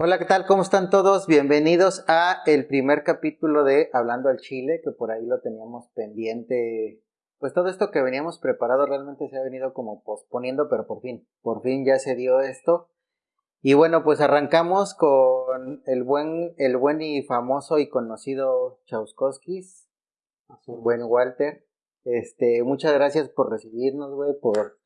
Hola, ¿qué tal? ¿Cómo están todos? Bienvenidos a el primer capítulo de Hablando al Chile, que por ahí lo teníamos pendiente. Pues todo esto que veníamos preparado realmente se ha venido como posponiendo, pero por fin, por fin ya se dio esto. Y bueno, pues arrancamos con el buen, el buen y famoso y conocido Chauskowskis, buen Walter. Este, muchas gracias por recibirnos, güey, por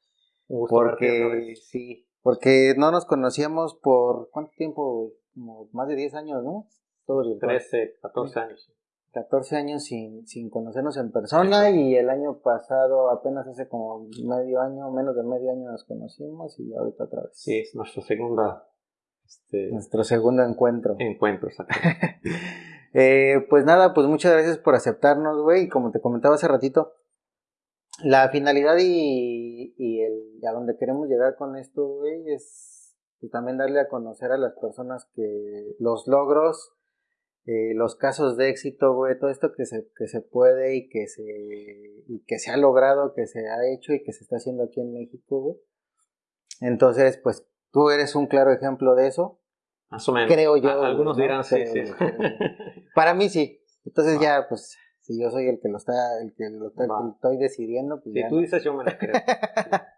porque sí, porque no nos conocíamos por cuánto tiempo, como más de 10 años, ¿no? Todo 13, 14 años. 14 años sin, sin conocernos en persona y el año pasado, apenas hace como medio año, menos de medio año nos conocimos y ahorita otra vez. Sí, es nuestra segunda... Este, Nuestro segundo encuentro. Encuentro, exacto. eh, pues nada, pues muchas gracias por aceptarnos, güey. Y como te comentaba hace ratito, la finalidad y, y el, a donde queremos llegar con esto, güey, es pues, también darle a conocer a las personas que los logros eh, los casos de éxito, güey, todo esto que se, que se puede y que se, y que se ha logrado, que se ha hecho y que se está haciendo aquí en México, güey. Entonces, pues tú eres un claro ejemplo de eso. Más o menos. Creo yo. algunos dirán sí, sí. Para mí sí. Entonces ya, pues, si yo soy el que lo está, el que lo está, estoy decidiendo, pues si tú dices, yo me lo creo.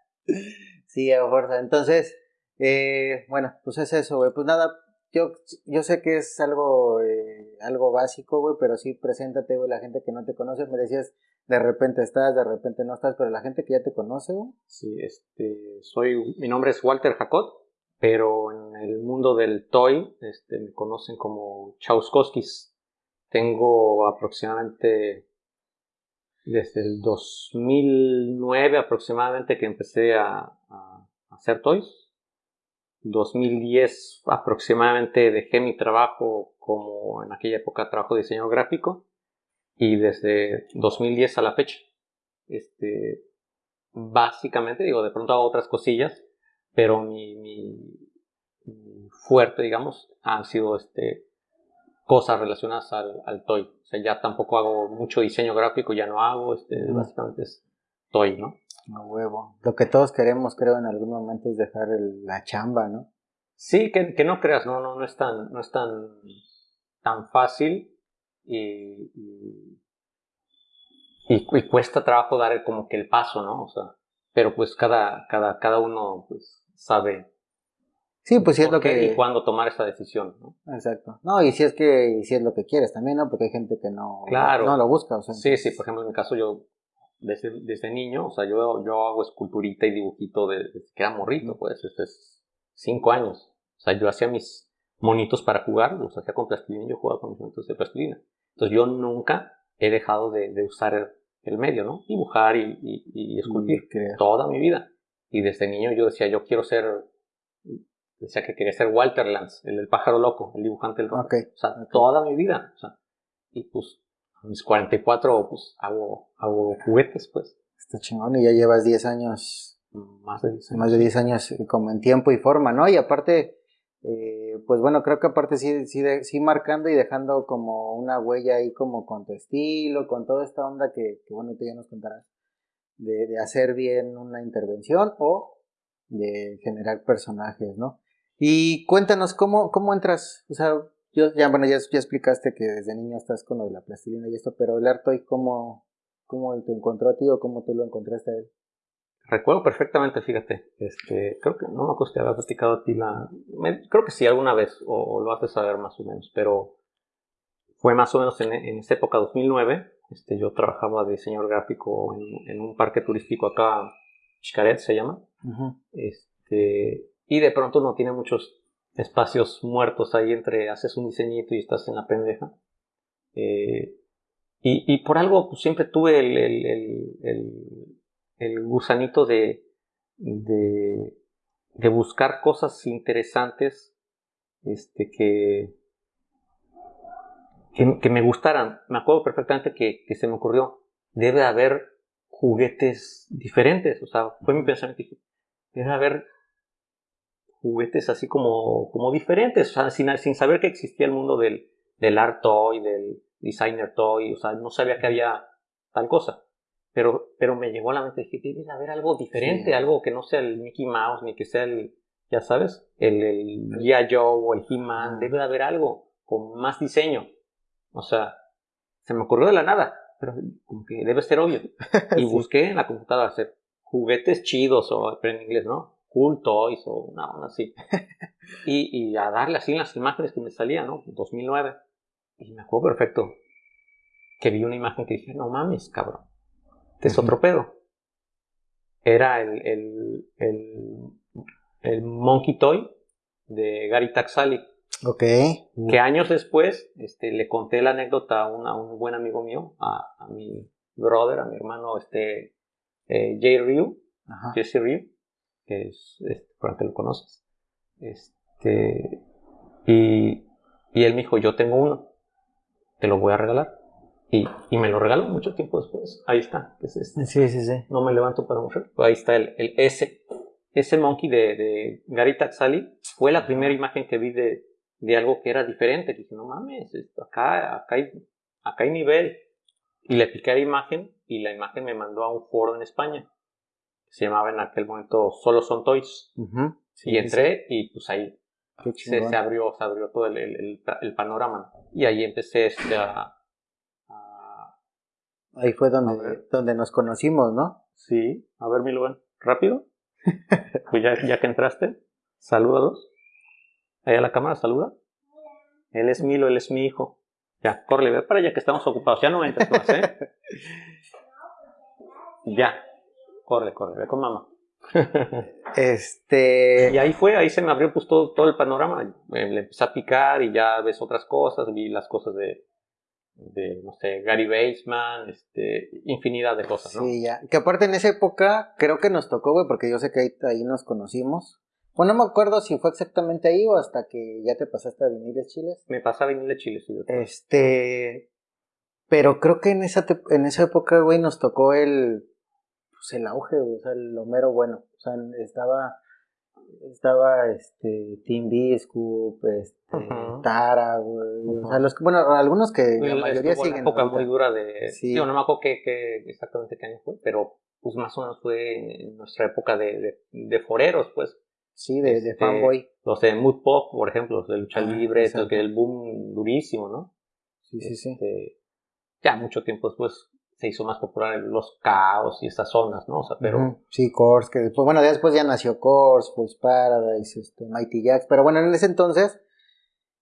sí, a fuerza. Entonces, eh, bueno, pues es eso, güey. Pues nada, yo, yo sé que es algo, eh, algo básico, güey, pero sí, preséntate, güey, la gente que no te conoce, me decías, de repente estás, de repente no estás, pero la gente que ya te conoce, güey. Sí, este, soy, mi nombre es Walter Jacot, pero en el mundo del toy, este, me conocen como Chauskowskis. Tengo aproximadamente, desde el 2009 aproximadamente que empecé a, hacer toys. 2010 aproximadamente dejé mi trabajo como en aquella época trabajo de diseño gráfico. Y desde 2010 a la fecha este básicamente digo de pronto hago otras cosillas pero mi, mi, fuerte digamos han sido este cosas relacionadas al, al, toy o sea ya tampoco hago mucho diseño gráfico ya no hago este básicamente es toy no no huevo. Lo que todos queremos, creo, en algún momento es dejar la chamba, ¿no? Sí, que, que, no creas, no, no, no es tan, no es tan, tan fácil y, y, cuesta trabajo dar como que el paso, ¿no? O sea, pero pues cada, cada, cada uno pues sabe Sí, pues si es lo que... Y cuándo tomar esa decisión, ¿no? Exacto. No, y si es que, si es lo que quieres también, ¿no? Porque hay gente que no, claro. no lo busca, o sea. Sí, sí, por ejemplo, en mi caso yo desde, desde niño, o sea, yo, yo hago esculturita y dibujito desde que era morrito, pues, este es cinco años. O sea, yo hacía mis monitos para jugar, los hacía con plastilina y yo jugaba con mis monitos de plastilina. Entonces yo nunca he dejado de, de usar el, medio, ¿no? Dibujar y, y, esculpir toda mi vida. Y desde niño yo decía, yo quiero ser, decía que quería ser Walter Lance, el, pájaro loco, el dibujante del rock. O sea, toda mi vida. O sea, y pues mis 44 pues hago, hago juguetes pues. Está chingón y ya llevas 10 años, más de 10 años, más de 10 años eh, como en tiempo y forma, ¿no? Y aparte, eh, pues bueno, creo que aparte sí, sí, sí marcando y dejando como una huella ahí como con tu estilo, con toda esta onda que, que bueno, tú ya nos contarás, de, de hacer bien una intervención o de generar personajes, ¿no? Y cuéntanos, ¿cómo, cómo entras? O sea, yo, ya, bueno, ya, ya, explicaste que desde niño estás con lo de la plastilina y esto, pero el Artoy, ¿cómo, cómo te encontró a ti o cómo tú lo encontraste a él? Recuerdo perfectamente, fíjate, este, creo que no me acuerdo si había platicado a ti la, creo que sí, alguna vez, o, lo haces saber más o menos, pero fue más o menos en, en esta época, 2009, este, yo trabajaba de diseñador gráfico en, en un parque turístico acá, Xcaret se llama, este, y de pronto no tiene muchos espacios muertos ahí entre haces un diseñito y estás en la pendeja. Eh, y, y, por algo pues, siempre tuve el, el, el, el gusanito de, de, de, buscar cosas interesantes este, que, que, me gustaran. Me acuerdo perfectamente que, que se me ocurrió, debe haber juguetes diferentes. O sea, fue mi pensamiento. Debe haber juguetes así como, como diferentes, o sea, sin, sin saber que existía el mundo del, del art toy, del designer toy, o sea, no sabía que había tal cosa. Pero, pero me llegó a la mente, dije, debe haber algo diferente, algo que no sea el Mickey Mouse, ni que sea el, ya sabes, el, el G.I. Joe o el He-Man, debe de haber algo con más diseño. O sea, se me ocurrió de la nada, pero como que debe ser obvio. Y busqué en la computadora hacer juguetes chidos o en inglés, ¿no? Cool Toys o una onda así. y, y a darle así las imágenes que me salían, ¿no? 2009. Y me acuerdo perfecto que vi una imagen que dije, no mames, cabrón. Este es otro pedo. Era el, el, el, el Monkey Toy de Gary Taxali. Ok. Que años después este, le conté la anécdota a, un buen amigo mío, a, a, mi brother, a mi hermano este, eh, Jay Ryu, Jesse Ryu, que es, este, por que lo conoces. Este, y, y él me dijo, yo tengo uno, te lo voy a regalar. Y, y, me lo regaló mucho tiempo después. Ahí está. Es este. Sí, sí, sí. No me levanto para mujer. Ahí está el, el S. Ese monkey de, de Gary Taxali fue la primera imagen que vi de, de algo que era diferente. Dije, no mames, acá, acá, hay, acá hay nivel. Y le piqué la imagen y la imagen me mandó a un foro en España. Se llamaba en aquel momento Solo Son Toys. y entré y pues ahí se, se, abrió, se abrió todo el, el, el, panorama. Y ahí empecé este, a, Ahí fue donde, donde nos conocimos, ¿no? Sí. A ver, mi lugar. ¿Rápido? pues ya, ya que entraste, salúdalos. Ahí a la cámara, saluda. Él es Milo, él es mi hijo. Ya, corre, ve para allá que estamos ocupados. Ya no entres más, ¿eh? ya. Corre, corre, ve con mamá. este. Y ahí fue, ahí se me abrió pues todo, todo el panorama. Le empecé a picar y ya ves otras cosas, vi las cosas de, de, no sé, Gary Baseman, este, infinidad de cosas, ¿no? Sí, ya. Que aparte en esa época creo que nos tocó, güey, porque yo sé que ahí, ahí nos conocimos. Bueno, no me acuerdo si fue exactamente ahí o hasta que ya te pasaste a Viniles Chiles. Me pasé a Viniles Chiles, sí. Este, pero creo que en esa, en esa época, güey, nos tocó el, pues el auge, o sea, el Homero bueno. O sea, estaba, estaba este, Tim Biscup, este, Tara, güey. O sea, los, bueno, algunos que la mayoría siguen. Una época muy dura de. Sí. no me acuerdo qué, qué, exactamente qué año fue, pero pues más o menos fue en nuestra época de, de, de foreros, pues. Sí, de, de este, fanboy. Los de Mood Pop, por ejemplo, los de lucha ah, libre, el que el boom durísimo, ¿no? Sí, sí, sí. Este, ya mucho tiempo después se hizo más popular los caos y esas zonas, ¿no? O sea, pero... Sí, Course, que después, bueno, después ya nació Course, pues Paradise, este, Mighty Jacks, pero bueno, en ese entonces,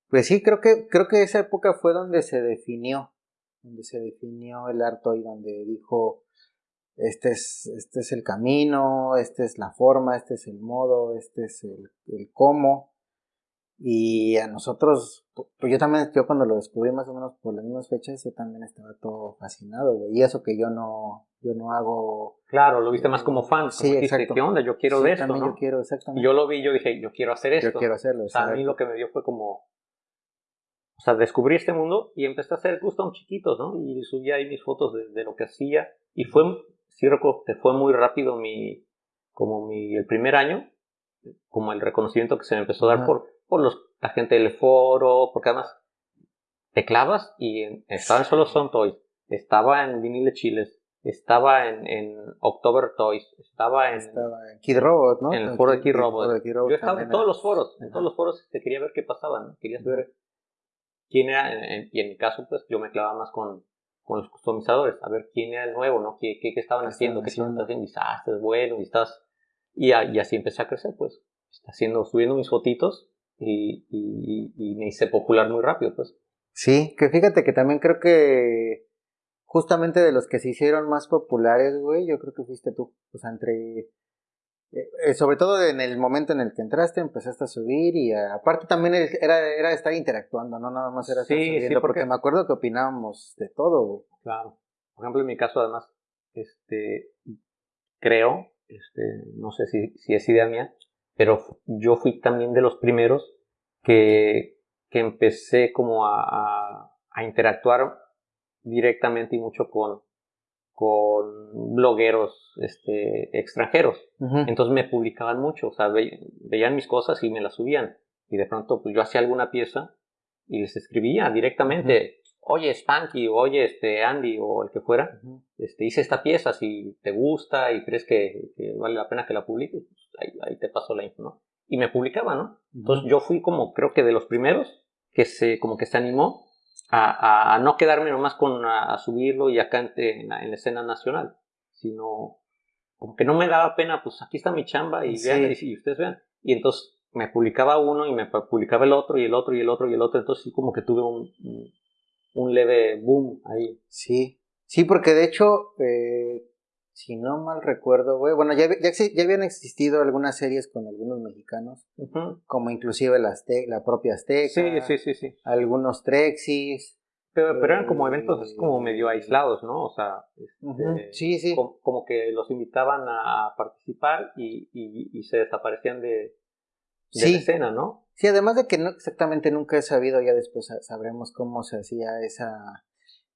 pues sí, creo que, creo que esa época fue donde se definió, donde se definió el arte y donde dijo, este es, este es el camino, esta es la forma, este es el modo, este es el cómo. Y a nosotros, pues yo también, yo cuando lo descubrí más o menos por las mismas fechas, yo también estaba todo fascinado, güey. Y eso que yo no, yo no hago. Claro, lo viste más como fan. Sí, exacto. ¿Qué onda? Yo quiero sí, ver esto, ¿no? yo quiero, exactamente. Yo lo vi, yo dije, yo quiero hacer esto. Yo quiero hacerlo. O sea, a mí lo que me dio fue como, o sea, descubrí este mundo y empecé a hacer custom chiquitos, ¿no? Y subí ahí mis fotos de, de lo que hacía. Y fue, sí que fue muy rápido mi, como mi, el primer año, como el reconocimiento que se me empezó a dar por, por los, la gente del foro, porque además te clavas y en, estaba en Solo Son Toys, estaba en Vinile Chiles, estaba en, en October Toys, estaba en, estaba en Kid Robot, ¿no? En el foro de Kid Robot. Yo estaba en todos los foros, en todos los foros te quería ver qué pasaba, ¿no? Querías ver quién era, y en mi caso, pues yo me clavaba más con, con los customizadores, a ver quién era el nuevo, ¿no? ¿Qué, qué, qué estaban haciendo? ¿Qué estaban haciendo? Y bueno, y estás... Y, y, así empecé a crecer, pues, haciendo, subiendo mis fotitos y, y, y, me hice popular muy rápido, pues. Sí, que fíjate que también creo que justamente de los que se hicieron más populares, güey, yo creo que fuiste tú, o sea, entre eh, eh, sobre todo en el momento en el que entraste, empezaste a subir y aparte también era, era estar interactuando, no nada más era estar sí, subiendo, sí, porque... me acuerdo que opinábamos de todo. Claro. Por ejemplo, en mi caso, además, este, creo, este, no sé si, si es idea mía, pero yo fui también de los primeros que, que empecé como a, a, a interactuar directamente y mucho con, con blogueros este, extranjeros. Entonces me publicaban mucho, o sea, ve- veían mis cosas y me las subían. Y de pronto, pues yo hacía alguna pieza y les escribía directamente, oye Spanky, o oye este Andy, o el que fuera, este, hice esta pieza, si te gusta y crees que, que vale la pena que la publiques, ahí, ahí te paso la info, ¿no? y me publicaba, ¿no? Entonces yo fui como, creo que de los primeros que se, como que se animó a, a, no quedarme nomás con a, subirlo y acá en, la, escena nacional, sino como que no me daba pena, pues aquí está mi chamba y vean, y, ustedes vean. Y entonces me publicaba uno y me publicaba el otro y el otro y el otro y el otro, entonces sí como que tuve un, un leve boom ahí. Sí, sí, porque de hecho, eh, si no mal recuerdo, güey, bueno, ya, ya, ya, habían existido algunas series con algunos mexicanos, como inclusive la, la propia Azteca. Sí, sí, sí, sí. Algunos Trexis. Pero, pero eran como eventos así como medio aislados, ¿no? O sea, este, sí, sí. Como, que los invitaban a participar y, y, se desaparecían de, de la escena, ¿no? Sí, además de que no exactamente nunca he sabido, ya después sabremos cómo se hacía esa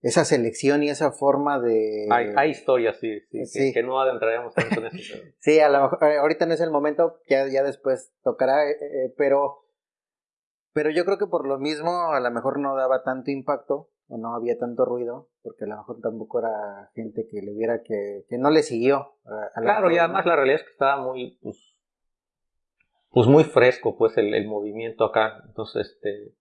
esa selección y esa forma de... Hay, historias, sí, sí, Que, no adentraremos tanto en eso. sí, a lo mejor eh, ahorita no es el momento, ya, ya después tocará, eh, eh, pero, pero yo creo que por lo mismo a lo mejor no daba tanto impacto o no había tanto ruido, porque a lo mejor tampoco era gente que le viera que, que no le siguió. claro, y además la realidad es que estaba muy, pues, pues muy fresco pues el, el movimiento acá, entonces este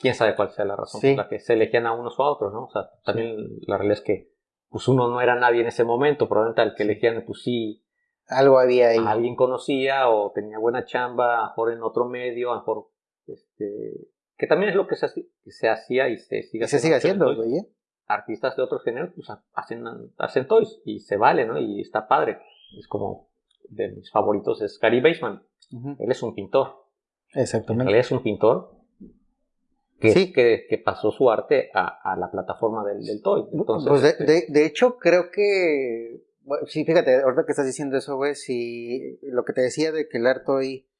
quién sabe cuál sea la razón por la que se elegían a unos o a otros, ¿no? O sea, también la realidad es que pues uno no era nadie en ese momento, probablemente al que elegían, pues sí. Algo había ahí. Alguien conocía o tenía buena chamba, a lo mejor en otro medio, a lo mejor, este, que también es lo que se, se hacía y se sigue haciendo. Se sigue haciendo. ¿eh? Artistas de otros géneros, pues hacen, hacen toys y se vale, ¿no? Y está padre. Es como, de mis favoritos es Gary Baseman. Él es un pintor. Exactamente. Él es un pintor que, sí. que, pasó su arte a, la plataforma del, del Toy. Entonces, pues de, de, hecho, creo que, sí, fíjate, ahorita que estás diciendo eso, güey, si lo que te decía de que el arte hoy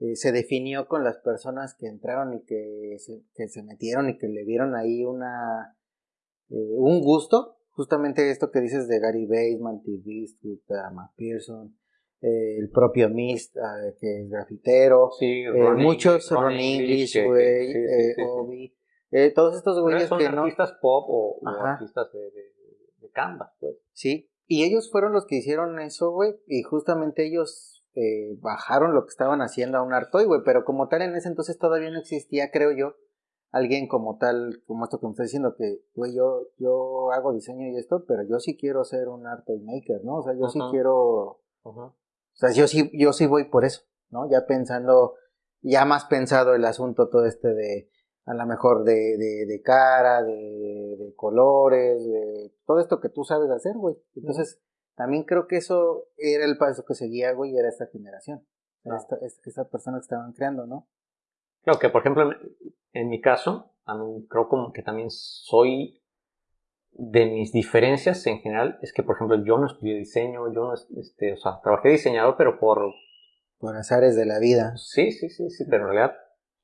eh, se definió con las personas que entraron y que se, que se metieron y que le dieron ahí una, eh, un gusto, justamente esto que dices de Gary Baseman, T. Biscuit, Matt Pearson, eh, el propio Mist, ah, que es grafitero, sí, eh, muchos Ron, English, güey, eh, Obi, todos estos güeyes que no... artistas pop o, artistas de, de, canvas, pues. Sí, y ellos fueron los que hicieron eso, güey, y justamente ellos bajaron lo que estaban haciendo a un artoy, güey, pero como tal en ese entonces todavía no existía, creo yo, alguien como tal, como esto que me está diciendo, que, güey, yo, yo hago diseño y esto, pero yo sí quiero ser un artoy maker, ¿no? O sea, yo sí quiero... sea, yo sí, yo sí voy por eso, ¿no? Ya pensando, ya más pensado el asunto todo este de, a lo mejor de, de, de cara, de, de, colores, de todo esto que tú sabes hacer, güey. Entonces, también creo que eso era el paso que seguía, güey, era esta generación. Esta, esta, persona que estaban creando, ¿no? Creo que, por ejemplo, en, mi caso, a mí creo como que también soy de mis diferencias en general es que, por ejemplo, yo no estudié diseño, yo no, este, o sea, trabajé diseñador, pero por... Por azares de la vida. Sí, sí, sí, sí, pero en realidad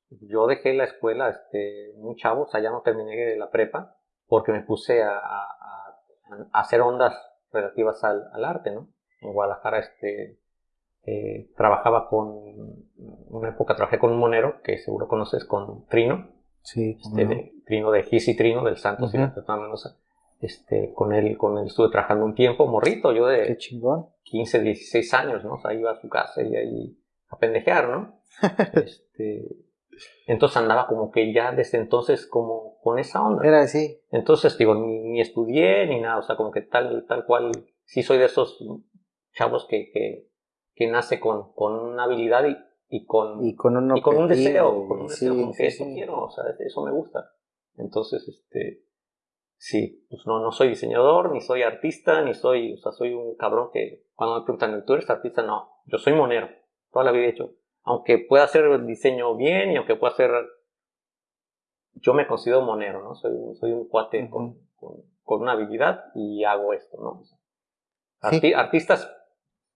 yo dejé la escuela este, muy chavo, o sea, ya no terminé la prepa, porque me puse a, a, a hacer ondas relativas al, al, arte, ¿no? En Guadalajara, este, eh, trabajaba con, una época trabajé con un monero, que seguro conoces, con Trino. Sí. Este, Trino de Gis y Trino, del Santos y de Mendoza este, con él, con él estuve trabajando un tiempo, morrito, yo de 15, 16 años, ¿no? O sea, iba a su casa y ahí a pendejear, ¿no? este, entonces andaba como que ya desde entonces como con esa onda. Era así. Entonces, digo, ni, estudié ni nada, o sea, como que tal, tal cual, sí soy de esos chavos que, que, que nace con, con una habilidad y, y con, y con un, y con un deseo, con un deseo, como que eso quiero, o sea, eso me gusta. Entonces, este, Sí, pues no, no soy diseñador, ni soy artista, ni soy, o sea, soy un cabrón que cuando me preguntan, ¿tú eres artista? No, yo soy monero, toda la vida he hecho. Aunque pueda hacer diseño bien y aunque pueda hacer, yo me considero monero, ¿no? Soy, soy un cuate con, con, una habilidad y hago esto, ¿no? Artistas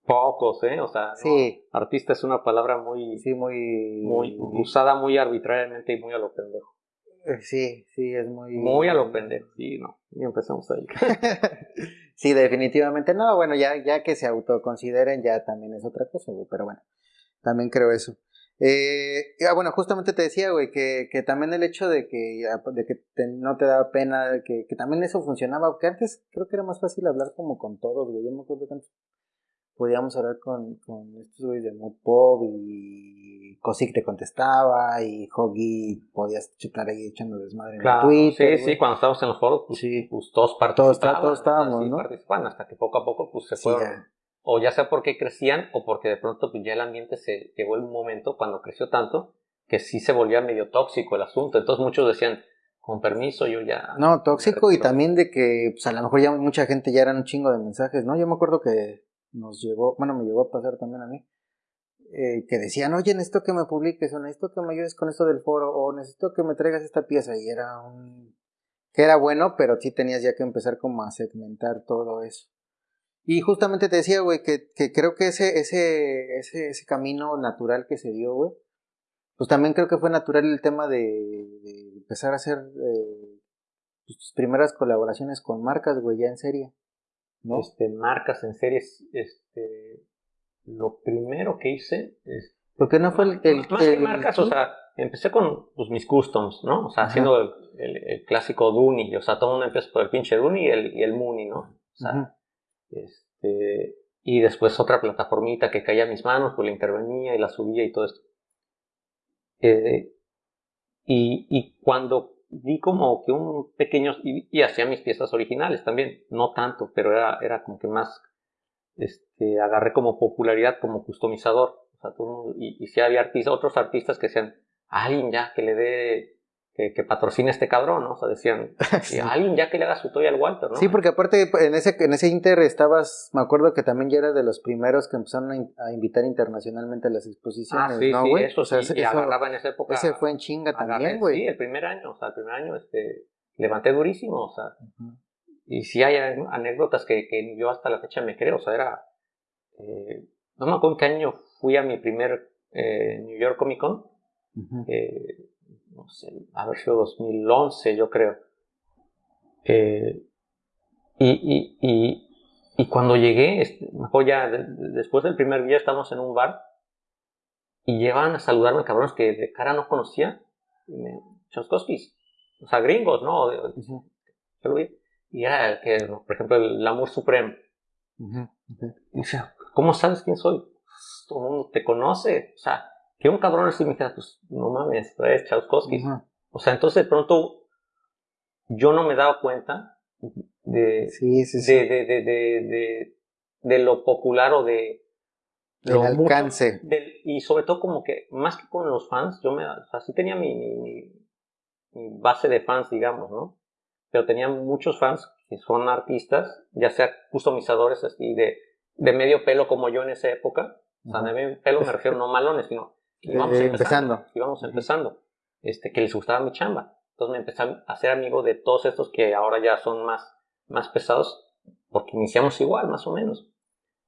pocos, ¿eh? O sea, sí. artista es una palabra muy, sí, muy, muy usada muy arbitrariamente y muy a lo pendejo. Eh, sí, sí, es muy... Muy a lo pendejo, sí, no. Y empezamos ahí. sí, definitivamente no. Bueno, ya, ya que se autoconsideren ya también es otra cosa, güey. Pero bueno, también creo eso. Eh, ah, bueno, justamente te decía, güey, que, que también el hecho de que, ah, de que no te daba pena, que, que también eso funcionaba, porque antes creo que era más fácil hablar como con todos, güey. Yo me acuerdo tanto podíamos hablar con, con estos güeyes de Mood Pop y Cosic te contestaba y Hoggy podías chutar ahí echando desmadre en Claro, Twitter. sí, sí, cuando estábamos en los foros, pues, Sí. pues todos participaban. todos estábamos, ¿no? participaban, hasta que poco a poco pues se Sí, fueron. ya. O ya sea porque crecían o porque de pronto pues, ya el ambiente se llegó el momento cuando creció tanto que sí se volvía medio tóxico el asunto. Entonces muchos decían, con permiso, yo ya... No, tóxico y retiro". también de que pues a lo mejor ya mucha gente ya eran un chingo de mensajes, ¿no? Yo me acuerdo que nos llegó, bueno, me llegó a pasar también a mí, eh, que decían, oye, necesito que me publiques, o necesito que me ayudes con esto del foro, o necesito que me traigas esta pieza, y era un... que era bueno, pero sí tenías ya que empezar como a segmentar todo eso. Y justamente te decía, güey, que, que creo que ese, ese, ese, ese camino natural que se dio, güey, pues también creo que fue natural el tema de, empezar a hacer eh, pues, tus primeras colaboraciones con marcas, güey, ya en serie. ¿No? Este, marcas en series, este, lo primero que hice es Porque no fue el... el- más que el- marcas, o sea, empecé con pues, mis customs, ¿no? O sea, Ajá. haciendo el, clásico Duni, o sea, todo el mundo empieza por el pinche Duni y el, y el Muni, ¿no? O sea, este, y después otra plataformita que caía a mis manos, pues la intervenía y la subía y todo esto. Eh, y, y cuando di como que un pequeño, y, hacía mis piezas originales también, no tanto, pero era, era como que más, este, agarré como popularidad como customizador. O sea, y, y sí había artistas, otros artistas que decían, alguien ya que le dé, que, que patrocine a este cabrón, ¿no? O sea, decían, Sí. "Y alguien ya que le haga su toy al Walter, ¿no? Sí, porque aparte en ese, en ese inter estabas, me acuerdo que también ya eras de los primeros que empezaron a, in- a invitar internacionalmente a las Ah, exposiciones, sí, ¿no, sí, güey? eso O sea, sí, ese- y eso- agarraba en esa época. ese fue en chinga agarré- también, güey. Sí, el primer año, o sea, el primer año, este, levanté durísimo, o sea, y sí hay anécdotas que, que yo hasta la fecha me creo, o sea, era, eh, no me acuerdo en qué año fui a mi primer eh, New York Comic Con, Ujú. eh, no sé, haber sido 2011, yo creo. Eh, y, y, y, y cuando llegué, mejor ya de- de- después del primer día estábamos en un bar y llegaban a saludarme cabrones que de cara no conocía, Chomskovskis, o sea, gringos, ¿no? Y era el que, por ejemplo, el Lamour Supreme. Ujú. Ujú. Y decía, ¿cómo sabes quién soy? Pues, Todo el mundo te conoce. O sea, que un cabrón así me dijera, pues no mames, eres Chauskowski. Ujú. O sea, entonces de pronto yo no me daba cuenta de, Sí, sí, sí. de, de, de, de, lo popular o de Del lo alcance. y sobre todo como que más que con los fans, yo me, o sea, sí tenía mi, mi, mi- base de fans, digamos, ¿no? Pero tenía muchos fans que son artistas, ya sea customizadores así de, de medio pelo como yo en esa época. O sea, de medio pelo me refiero no malones, sino Eh, íbamos eh, empezando. empezando. íbamos Ujú. empezando. Este, que les gustaba mi chamba. Entonces me empecé a hacer amigo de todos estos que ahora ya son más, más pesados, porque iniciamos igual, más o menos.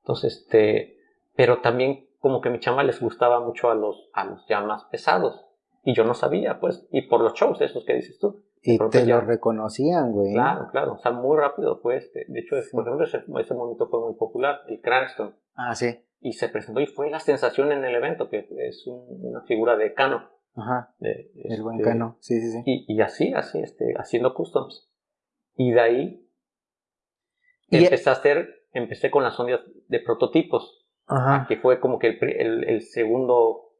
Entonces, este, pero también como que mi chamba les gustaba mucho a los, a los ya más pesados. Y yo no sabía, pues, y por los shows, esos que dices tú. Y te ya- lo reconocían, güey. Claro, claro, o sea, muy rápido este. De hecho, por ejemplo, ese, ese momento fue muy popular, el Cranston. Ah, sí. Y se presentó y fue la sensación en el evento, que es un- una figura de Cano. Ajá. de, El buen este, cano. Sí, sí, sí. Y, y así, así, este, haciendo customs. Y de ahí Y- empecé a hacer, empecé con las ondas de prototipos, Ajá. que fue como que el, el, el segundo o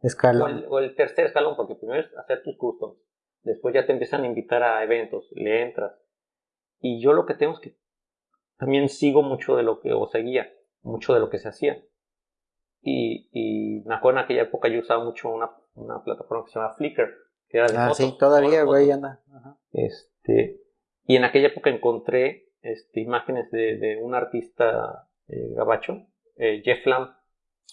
Escalón. el, o el tercer escalón, porque primero es hacer tus customs, después ya te empiezan a invitar a eventos, le entras. Y yo lo que tengo es que también sigo mucho de lo que, o seguía, mucho de lo que se hacía. Y, y me acuerdo en aquella época yo usaba mucho una, una plataforma que se llama Flickr, que era de Ah, fotos, sí, todavía, güey, anda. Ajá. Este, y en aquella época encontré este, imágenes de, de un artista eh, gabacho, eh, Jeff Lamb,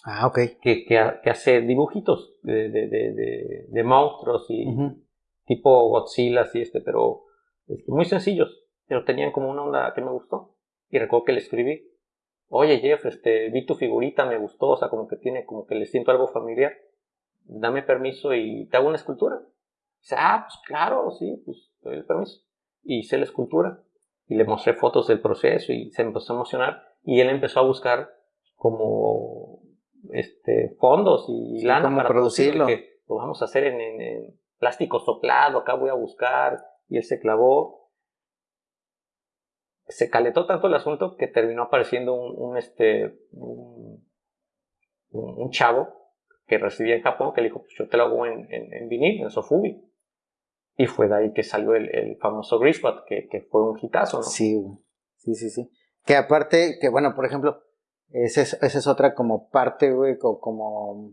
Ah, ok. que, que, que hace dibujitos de, de, de, de- monstruos y Ujú. tipo Godzilla y este, pero este, muy sencillos, pero tenían como una onda que me gustó. Y recuerdo que le escribí, oye Jeff, este, vi tu figurita, me gustó, o sea, como que tiene, como que le siento algo familiar, dame permiso y te hago una escultura. Dice, ah, pues claro, sí, pues te doy el permiso. Y hice la escultura y le mostré fotos del proceso y se empezó a emocionar y él empezó a buscar como este fondos y Sí, lana cómo para producirlo. que lo vamos a hacer en, en- en plástico soplado, acá voy a buscar y él se clavó se calentó tanto el asunto que terminó apareciendo un, este, un, chavo que residía en Japón que le dijo, pues yo te lo hago en, vinil, en Sofubi. Y fue de ahí que salió el, famoso Grisbat, que, fue un hitazo, ¿no? Sí, sí, sí, sí. Que aparte, que bueno, por ejemplo, esa es, otra como parte, güey, como,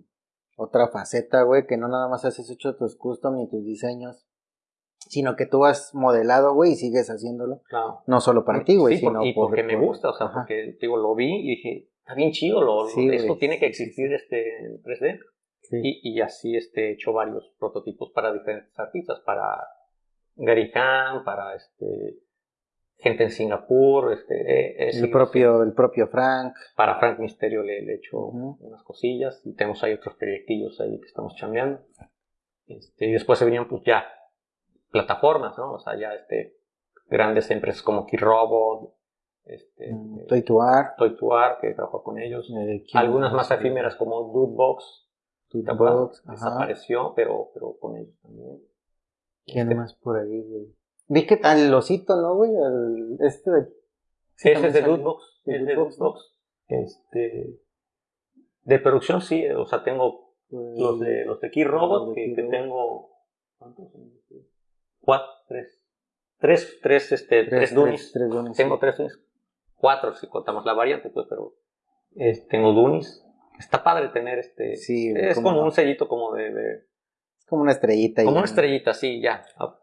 otra faceta, güey, que no nada más has hecho tus custom ni tus diseños, sino que tú has modelado, güey, y sigues haciéndolo. Claro. No solo para ti, güey, sino y porque me gusta, o sea, porque, digo, lo vi y dije, está bien chido, lo, esto tiene que existir este en 3D. Y, y, así este, he hecho varios prototipos para diferentes artistas, para Gary Khan, para este, gente en Singapur, este, el, propio, el propio Frank. Para Frank Misterio le, he hecho unas cosillas y tenemos ahí otros proyectillos ahí que estamos chambeando. Este, y después se venían pues ya plataformas, ¿no? O sea, ya este, grandes empresas como Keyrobot, este, mm, Toy to Art. Toy to Art, que trabajó con ellos. Eh, Algunas más efímeras como Dudebox. Dudebox, desapareció, pero, pero con ellos también. ¿Quién este, más por ahí, güey? Vi que el osito, ¿no, güey? este de... Sí, ese es de Dudebox. Es de Dudebox. Este... De producción sí, o sea, tengo pues, los de los de Keyrobot, que, que tengo... ¿Cuántos? Cuatro, tres, tres, tres, este, tres, Dunis. tengo tres Dunis. Cuatro si contamos la variante, pues, pero tengo Dunis. Está padre tener este. Sí, es como, un sellito como de, Es como una estrellita. Como una estrellita, sí, ya. Ah,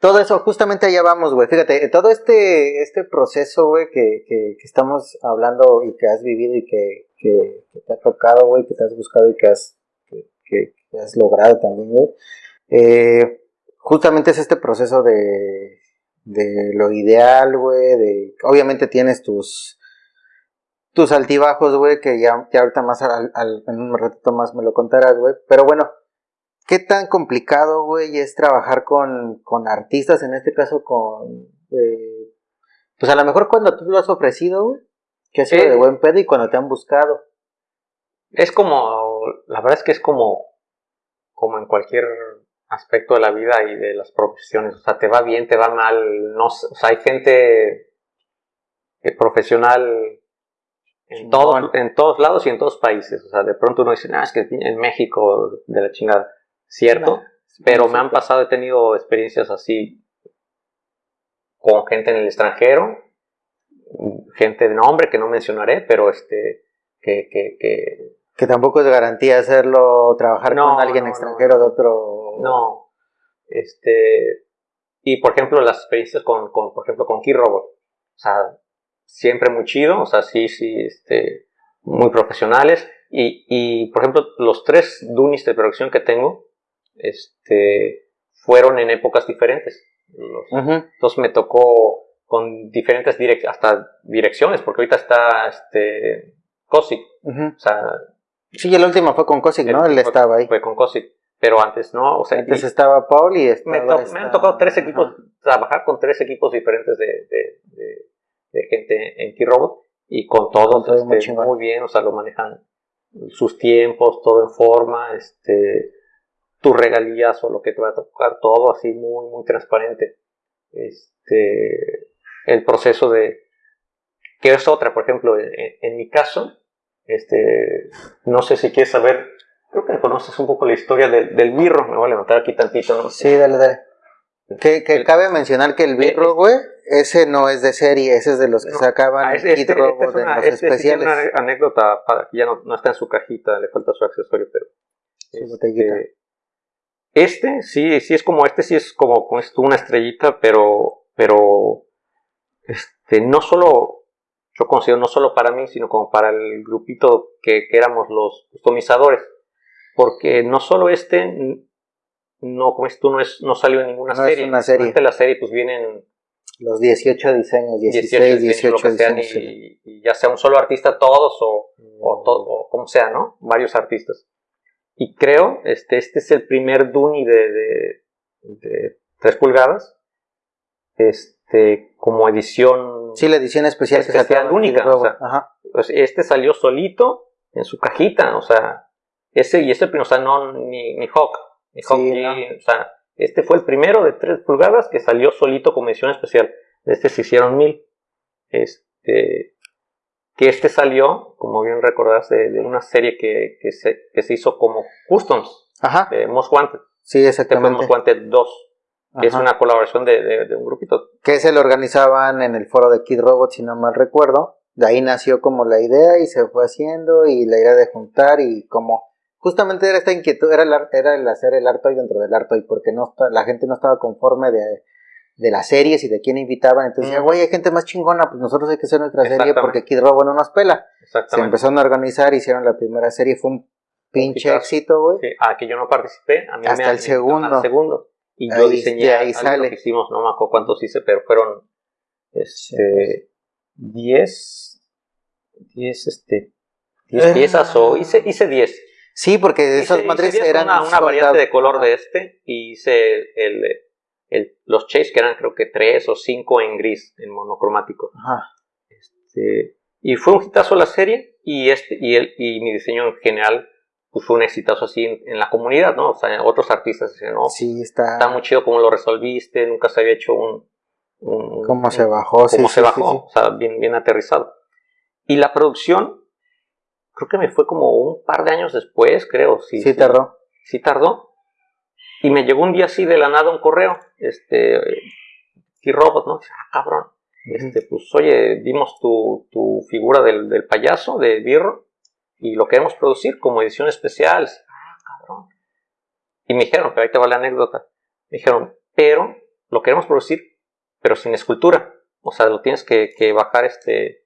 todo eso, justamente allá vamos, güey. Fíjate, todo este, este proceso, güey, que, que, que, estamos hablando y que has vivido y que, que, te ha tocado, güey, que te has buscado y que has, que, has logrado también, güey. Eh, justamente es este proceso de, de lo ideal, güey, de, obviamente tienes tus, tus altibajos, güey, que ya, ya ahorita más al, en un ratito más me lo contarás, güey, pero bueno, ¿qué tan complicado, güey, es trabajar con, con artistas, en este caso con, eh, pues a lo mejor cuando tú lo has ofrecido, güey, que ha sido de buen pedo y cuando te han buscado. Es como, la verdad es que es como, como en cualquier aspecto de la vida y de las profesiones. O sea, te va bien, te va mal. No, o sea, hay gente eh, profesional en, todos, en todos lados y en todos países. O sea, de pronto uno dice, ah, es que en México de la chingada. Cierto, pero me han pasado, he tenido experiencias así con gente en el extranjero, gente de nombre que no mencionaré, pero este, que, que, que que tampoco es garantía hacerlo, trabajar con alguien extranjero de otro no. Este, y por ejemplo, las experiencias con, con por ejemplo, con Keyrobot. O sea, siempre muy chido, o sea, sí, sí, este, muy profesionales. Y, y, por ejemplo, los tres Dunis de producción que tengo, este, fueron en épocas diferentes. Entonces me tocó con diferentes direcciones, hasta direcciones, porque ahorita está, este, Cosic. O sea, sí, el último fue con Cosic, ¿no? Él estaba ahí. Fue con Cosic pero antes no. O sea, antes estaba Paul y me, han tocado tres equipos, trabajar con tres equipos diferentes de, de, gente en Keyrobot y con todos este, muy, bien, o sea, lo manejan sus tiempos, todo en forma, este, tus regalías o lo que te va a tocar, todo así muy, muy transparente. Este, el proceso de, que es otra, por ejemplo, en, en mi caso, este, no sé si quieres saber Creo que conoces un poco la historia del, del birro. Me voy a levantar aquí tantito, ¿no? Sí, dale, dale. Que, que cabe mencionar que el birro, eh, güey, ese no es de serie, ese es de los que sacaban ah, este, este, este es una, de los especiales. una anécdota para que ya no, no, está en su cajita, le falta su accesorio, pero. Este, este, sí, sí es como, este sí es como, como una estrellita, pero, pero, este, no solo, yo considero no solo para mí, sino como para el grupito que, que éramos los customizadores porque no solo este, no, como esto no, es, no salió en ninguna no serie. Es una serie. la serie pues vienen los 18 diseños, 16, 18, diseños, y, ya sea un solo artista todos o, o, mm. todo, o como sea, ¿no? Varios artistas. Y creo, este, este es el primer Duni de, de, 3 pulgadas, este, como edición... Sí, la edición especial, especial única. O sea, Pues este salió solito en su cajita, o sea, ese y ese, o sea, no, ni, ni Hawk, ni Hawk o sea, este fue el primero de 3 pulgadas que salió solito con edición especial. De este se hicieron mil. este, que este salió, como bien recordás, de, una serie que, que, se, que se hizo como Customs, Ajá. de Most Wanted. Sí, Este fue exactamente. Most Wanted 2, que es una colaboración de, de- de un grupito. Que se lo organizaban en el foro de Kid Robot, si no mal recuerdo. De ahí nació como la idea y se fue haciendo y la idea de juntar y como justamente era esta inquietud, era el, era el hacer el Artoy dentro del Artoy porque no la gente no estaba conforme de, de las series y de quién invitaban. Entonces decía, Mm. güey, hay gente más chingona, pues nosotros hay que hacer nuestra serie porque Kid Robot no nos pela. Se empezaron a organizar, hicieron la primera serie, fue un pinche éxito, güey. Sí, a que yo no participé, a mí Hasta me el segundo. al segundo. Y yo Ahí- diseñé de ahí algo sale. que hicimos, no me acuerdo cuántos hice, pero fueron este, 10, 10, este, 10 Eh. piezas o hice, hice 10. Sí, porque esas hice madres 10 eran una, una variante de color de este y hice el, el- los chase que eran creo que 3 o 5 en gris, en monocromático. Ajá. Este, y fue un hitazo la serie y este y el y mi diseño en general pues fue un exitazo así en, en la comunidad, ¿no? O sea, otros artistas decían, no, Sí, está. está muy chido cómo lo resolviste, nunca se había hecho un... un- ¿Cómo un- se bajó? Cómo sí, se sí, bajó, sí. o sea, bien, bien aterrizado. Y la producción, creo que me fue como un par de años después, creo. Sí, Sí, tardó. Sí tardó. Y me llegó un día así de la nada un correo, este, y robot, ¿no? Dice, Ah, cabrón. Este, pues, oye, vimos tu, tu figura del, del payaso, de Birro, y lo queremos producir como edición especial. Ah, cabrón. Y me dijeron, pero ahí te va la anécdota. Me dijeron, pero lo queremos producir, pero sin escultura. O sea, lo tienes que, que bajar este,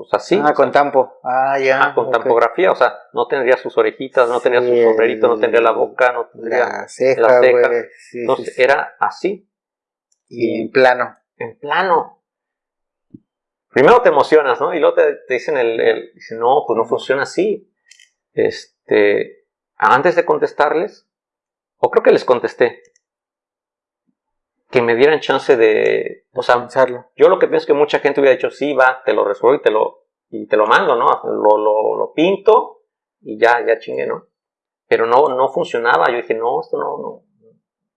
pues así. ah, o con sea, tampo. Ah, ya. ah, con tampografía. O sea, no tendría sus orejitas, no tendría Sí, su sombrerito, no tendría la boca, no tendría. La ceja, la ceja. güey. Sí, Entonces sí, sí. era así, Y en plano. en plano. Primero te emocionas, ¿no? Y luego te, te dicen el, el- dicen, no, pues no funciona así. Este, antes de contestarles, o creo que les contesté, que me dieran chance de, o sea, Pensarlo. yo lo que pienso es que mucha gente hubiera dicho, sí, va, te lo resuelvo y te lo, y te lo mando, ¿no? Lo, lo, lo pinto y ya, ya chingue, ¿no? Pero no, no funcionaba. Yo dije, no, esto no, no,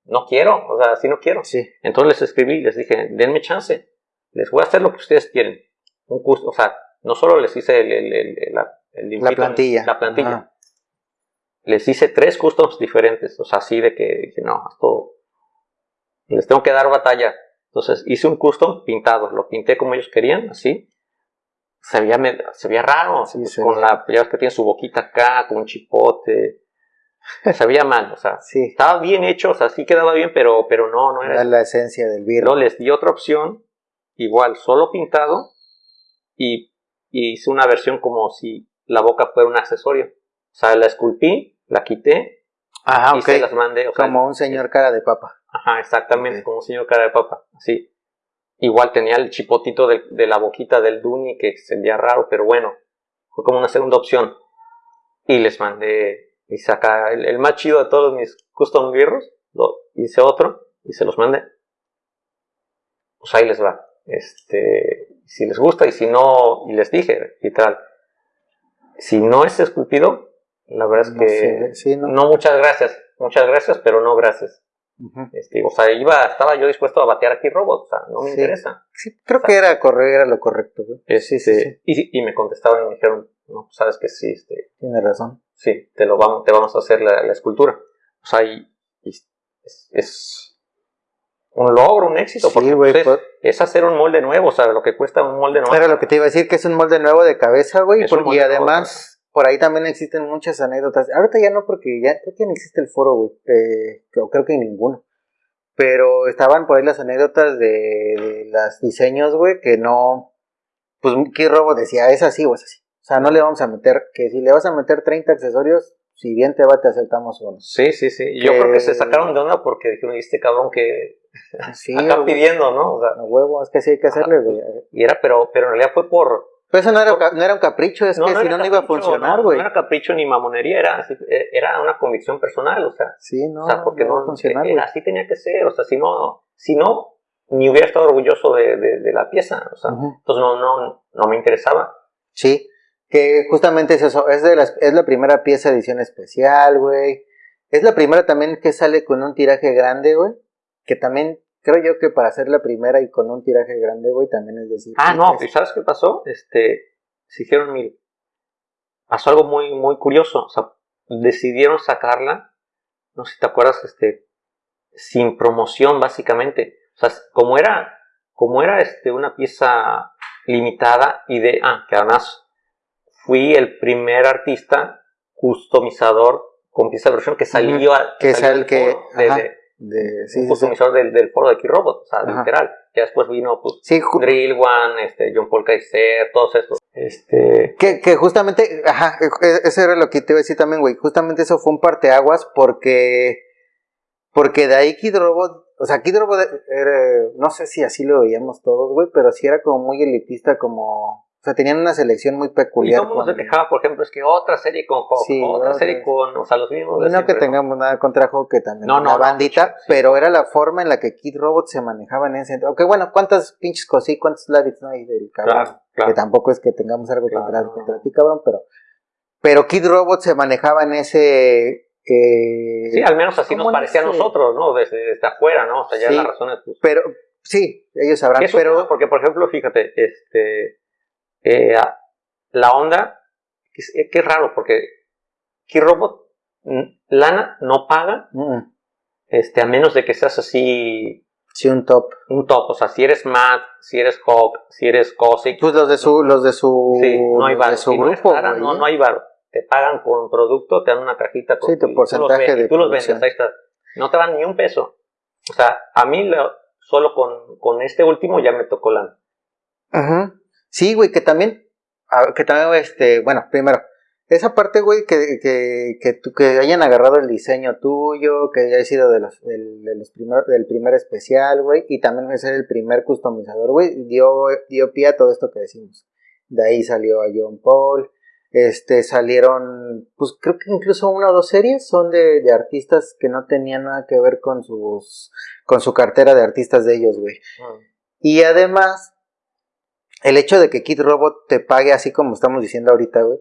no quiero, o sea, así no quiero. Sí. Entonces les escribí, les dije, denme chance, les voy a hacer lo que ustedes quieren. Un curso, o sea, no solo les hice el, el- el- la, La plantilla. la plantilla. Ajá. Les hice tres customs diferentes, o sea, así de que dije, no, esto les tengo que dar batalla. Entonces hice un custom pintado, lo pinté como ellos querían, así. Se veía, se veía raro, Sí, pues, se con la, ya ves que tiene su boquita acá, con un chipote. Se veía mal, o sea, Sí. estaba bien hecho, o sea, sí quedaba bien, pero, pero no, no era Era la esencia del virus. Luego les di otra opción, igual, solo pintado, y, y hice una versión como si la boca fuera un accesorio. O sea, la esculpí, la quité Ah, y ok. se las mandé. O sea, Como un señor cara de papa. Ajá, exactamente, como un señor cara de papa, así. Igual tenía el chipotito de, de la boquita del Duni que se veía raro, pero bueno, fue como una segunda opción. Y les mandé, y saca el, el más chido de todos mis custom birros, lo hice otro y se los mandé. Pues ahí les va. Este, si les gusta y si no, y les dije, literal, si no es esculpido, la verdad es No que sí, ¿no? no muchas gracias, muchas gracias, pero no gracias. Este, o sea, iba, estaba yo dispuesto a batear aquí robot, o sea, no me Sí. interesa. Sí, creo que era correr, era lo correcto. Sí, sí, Este, sí. Y, y me contestaron y me dijeron, no, sabes que sí, este, Tiene razón. sí, te lo vamos, te vamos a hacer la, la escultura. O sea, y, y es, es un logro, un éxito, Sí, porque pues, es, hacer un molde nuevo, o sea, lo que cuesta un molde nuevo. Era lo que te iba a decir, que es un molde nuevo de cabeza, güey. Y además, por ahí también existen muchas anécdotas. Ahorita ya no, porque ya creo que no existe el foro, güey. eh, creo, creo que ninguno. Pero estaban por ahí las anécdotas de, de los diseños, güey, que no. Pues Key Robo decía, es así o es así. O sea, no le vamos a meter, que si le vas a meter 30 accesorios, si bien te va, te aceptamos uno. Sí, sí, sí. Yo Que- creo que se sacaron de onda porque dijeron, "¿Y este cabrón que Sí, acá pidiendo, ¿no? O sea, a huevo, es que sí hay que hacerle, güey. y era, pero, pero en realidad fue por, Pero eso no era, no un capricho, es que si era no, no iba a funcionar, no, güey. No era capricho ni mamonería, era, eh, era una convicción personal, o sea, Sí, no, o sea porque no no, funcionar, eh, así tenía que ser, o sea, si no, si no, ni hubiera estado orgulloso de, de- de la pieza, o sea, Ujú. entonces no, no, no me interesaba. Sí, que justamente es eso, es, de las, es la primera pieza de edición especial, güey. Es la primera también que sale con un tiraje grande, güey. Que también creo yo que para hacer la primera y con un tiraje grande, güey, también es decir. Ah, no, es- ¿y sabes qué pasó? Este, se hicieron mil. Pasó algo muy, muy curioso. O sea, decidieron sacarla, no sé si te acuerdas, este, sin promoción, básicamente. O sea, como era, como era este, una pieza limitada y de, ah, que además fui el primer artista customizador con pieza de versión que salió, a- Que salió sal- del que- foro de- ajá. De- sí, un sí, sí. customizador del, del foro de K-Robot, o sea, Ajá. literal. Ya después vino, pues, Drill One, este, John Paul Kaiser, todos estos. Este, Que, que justamente, ajá, e- eso era lo que te iba a decir también, güey. Justamente eso fue un parteaguas porque, porque de ahí Kid Robot, o sea, Kid Robot era, no sé si así lo veíamos todos, güey, pero sí era como muy elitista, como, o sea, tenían una selección muy y peculiar. todo el mundo se quejaba, por ejemplo, es que otra serie con Hawk, Sí, otra serie con, o sea, los mismos. de Y no que tengamos nada contra Hawk, que también No, una bandita, sí. pero era la forma en la que Kid Robot se manejaba en ese Aunque bueno, cuántas pinches cosí, cuántos Lavits no hay del cabrón. Claro, claro. Que tampoco es que tengamos algo Claro, contra, contra ti, cabrón, pero. Pero Kid Robot se manejaba en ese. eh, Sí, al menos así ¿cómo nos parecía a nosotros, ¿no? Desde, desde afuera, ¿no? O sea, ya Sí. las razones, pues, Pero, sí, ellos sabrán, es pero. porque, por ejemplo, fíjate, este, eh, la onda, que es, que es raro, porque K-Robot, mm, lana no paga, Mm, este, a menos de que seas así sí, un top. un top. O sea, si eres Matt, si eres Hawk, si eres Cossack, Pues los de su, los de su, sí, no hay de su Si no cara, ¿eh? hay varo. Te pagan con producto, te dan una cajita con Sí, tu y tú los porcentaje de tú los vendes, ahí está. No te dan ni un peso. O sea, a mí lo- solo con, con este último ya me tocó la... Ajá. Sí, güey, que también, ah, que también, este, bueno, primero, esa parte, güey, que, que, que, hayan agarrado el diseño tuyo, que haya sido de los, del, de los primer, del primer especial, güey, y también ser el primer customizador, güey, dio, dio pie a todo esto que decimos. De ahí salió a John Paul, este, salieron, pues creo que incluso una o dos series son de, de artistas que no tenían nada que ver con sus, con su cartera de artistas de ellos, güey. Y además, el hecho de que Kid Robot te pague así como estamos diciendo ahorita, güey,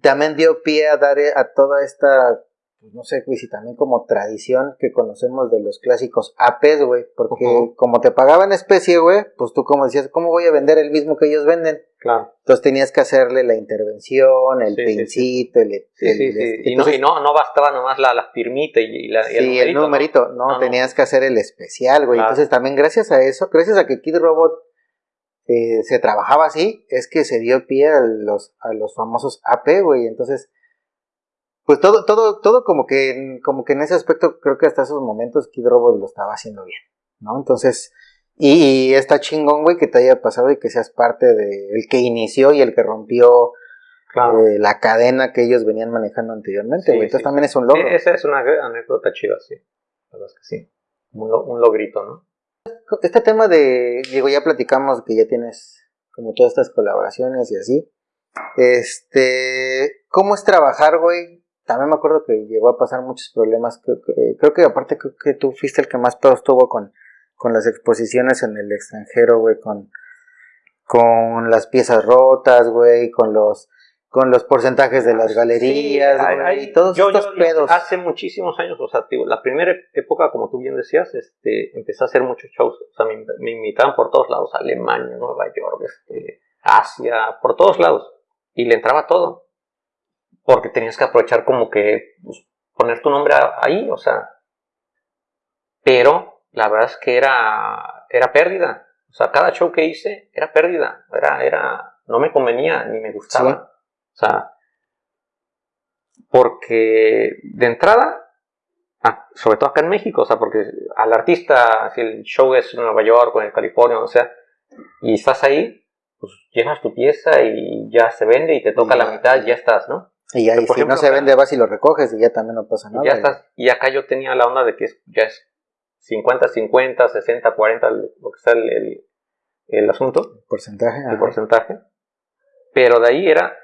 también dio pie a dar eh, a toda esta, pues no sé, güey, si también como tradición que conocemos de los clásicos APs, güey, porque como te pagaban especie, güey, pues tú como decías, ¿cómo voy a vender el mismo que ellos venden? Claro. Entonces tenías que hacerle la intervención, el Sí, pincito, el, Sí, el- sí, sí. este, Y, no, y no, no bastaba nomás la, la firmita y, y la, y Sí, el numerito, no, No, no. tenías que hacer el especial, güey. Claro. Entonces también gracias a eso, gracias a que Kid Robot eh, se trabajaba así, es que se dio pie a los, a los famosos AP, güey. Entonces, pues todo, todo, todo como que, como que en ese aspecto creo que hasta esos momentos Kid Robot lo estaba haciendo bien, ¿no? Entonces, y, y está chingón, güey, que te haya pasado y que seas parte de el que inició y el que rompió Claro. eh, la cadena que ellos venían manejando anteriormente, Sí, güey. Entonces sí. también es un logro. E- Esa es una anécdota chida, sí. La verdad es que sí. Un, lo- un logrito, ¿no? Este tema de, digo, ya platicamos que ya tienes como todas estas colaboraciones y así. Este, ¿cómo es trabajar, güey? También me acuerdo que llegó a pasar muchos problemas. Creo que, creo que aparte creo que tú fuiste el que más pedos tuvo con, con las exposiciones en el extranjero, güey, con, con las piezas rotas, güey, con los, con los porcentajes de las galerías, Sí, hay- hay- todos yo- estos yo- pedos. Hace muchísimos años, o sea, digo, la primera época, como tú bien decías, este, empecé a hacer muchos shows. O sea, me, me invitaban por todos lados, Alemania, Nueva York, este, Asia, por todos lados. Y le entraba todo. Porque tenías que aprovechar como que pues, poner tu nombre ahí, o sea. Pero la verdad es que era, era pérdida. O sea, cada show que hice era pérdida. Era, era, no me convenía ni me gustaba. O sea, porque de entrada, ah, sobre todo acá en México, o sea, porque al artista, si el show es en Nueva York o en California, o sea, y estás ahí, pues llevas tu pieza y ya se vende y te toca la mitad y ya estás, ¿no? y ya, y si ejemplo, no se vende, vas y lo recoges y ya también no pasa nada. Y ya estás. Y acá yo tenía la onda de que es- ya es 50, 50, 60, 40, lo que sea el, el- el asunto, Porcentaje. el ajá. porcentaje. Pero de ahí era,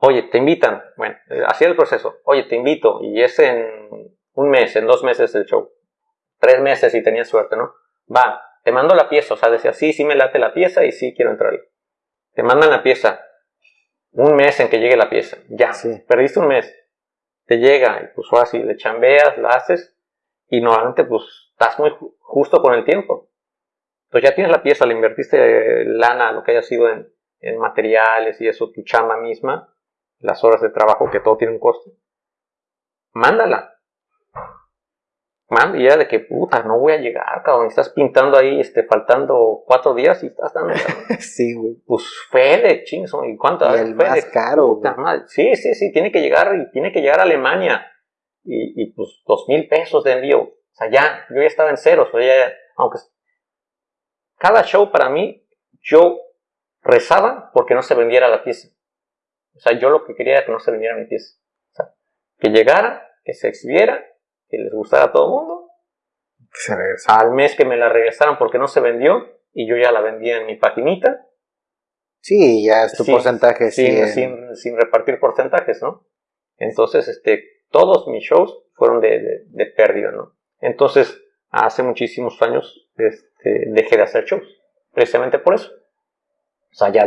oye, te invitan. Bueno, eh, hacía el proceso. Oye, te invito. Y es en un mes, en dos meses el show. Tres meses y tenías suerte, ¿no? Va, te mando la pieza. O sea, decía, sí, sí me late la pieza y sí quiero entrar. Te mandan la pieza. Un mes en que llegue la pieza. Ya, Sí. perdiste un mes. Te llega y pues sí, le chambeas, la haces. Y normalmente pues estás muy justo con el tiempo. Entonces ya tienes la pieza, le invertiste lana, lo que haya sido en, en materiales y eso, tu chamba misma, las horas de trabajo, que todo tiene un costo. Mándala. Manda y ya de que puta, no voy a llegar, cabrón. Estás pintando ahí, este, faltando cuatro días y estás dando. sí, güey. Pues Fede, chingos, ¿y cuánto? Y el más caro, Sí, sí, sí, tiene que llegar y tiene que llegar a Alemania. Y, y pues dos mil pesos de envío. O sea, ya, yo ya estaba en ceros, o ya, aunque cada show para mí, yo rezaba porque no se vendiera la pieza. O sea, yo lo que quería era que no se vendiera mi pieza. O sea, que llegara, que se exhibiera, que les gustara a todo el mundo. Al mes que me la regresaran porque no se vendió y yo ya la vendía en mi paginita. Sí, ya es tu porcentaje. Sin, sin, sin, repartir porcentajes, ¿no? Entonces, este, todos mis shows fueron de, de pérdida, ¿no? Entonces, hace muchísimos años este, dejé de hacer shows, precisamente por eso. O sea, ya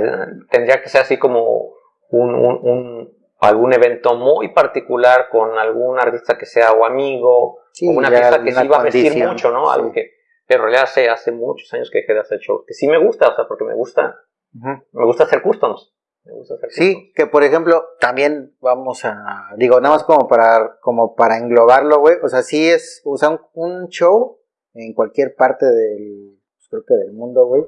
tendría que ser así como un, un, algún evento muy particular con algún artista que sea o amigo, o una artista que sí iba a vestir mucho, ¿no? Algo que, pero en realidad hace, hace muchos años que dejé de hacer shows, que sí me gusta, o sea, porque me gusta, me gusta hacer customs. Me gusta hacer sí, que por ejemplo, también vamos a, digo, nada más como para, como para englobarlo, güey, o sea, sí es, o sea, un show en cualquier parte del, creo que del mundo, güey,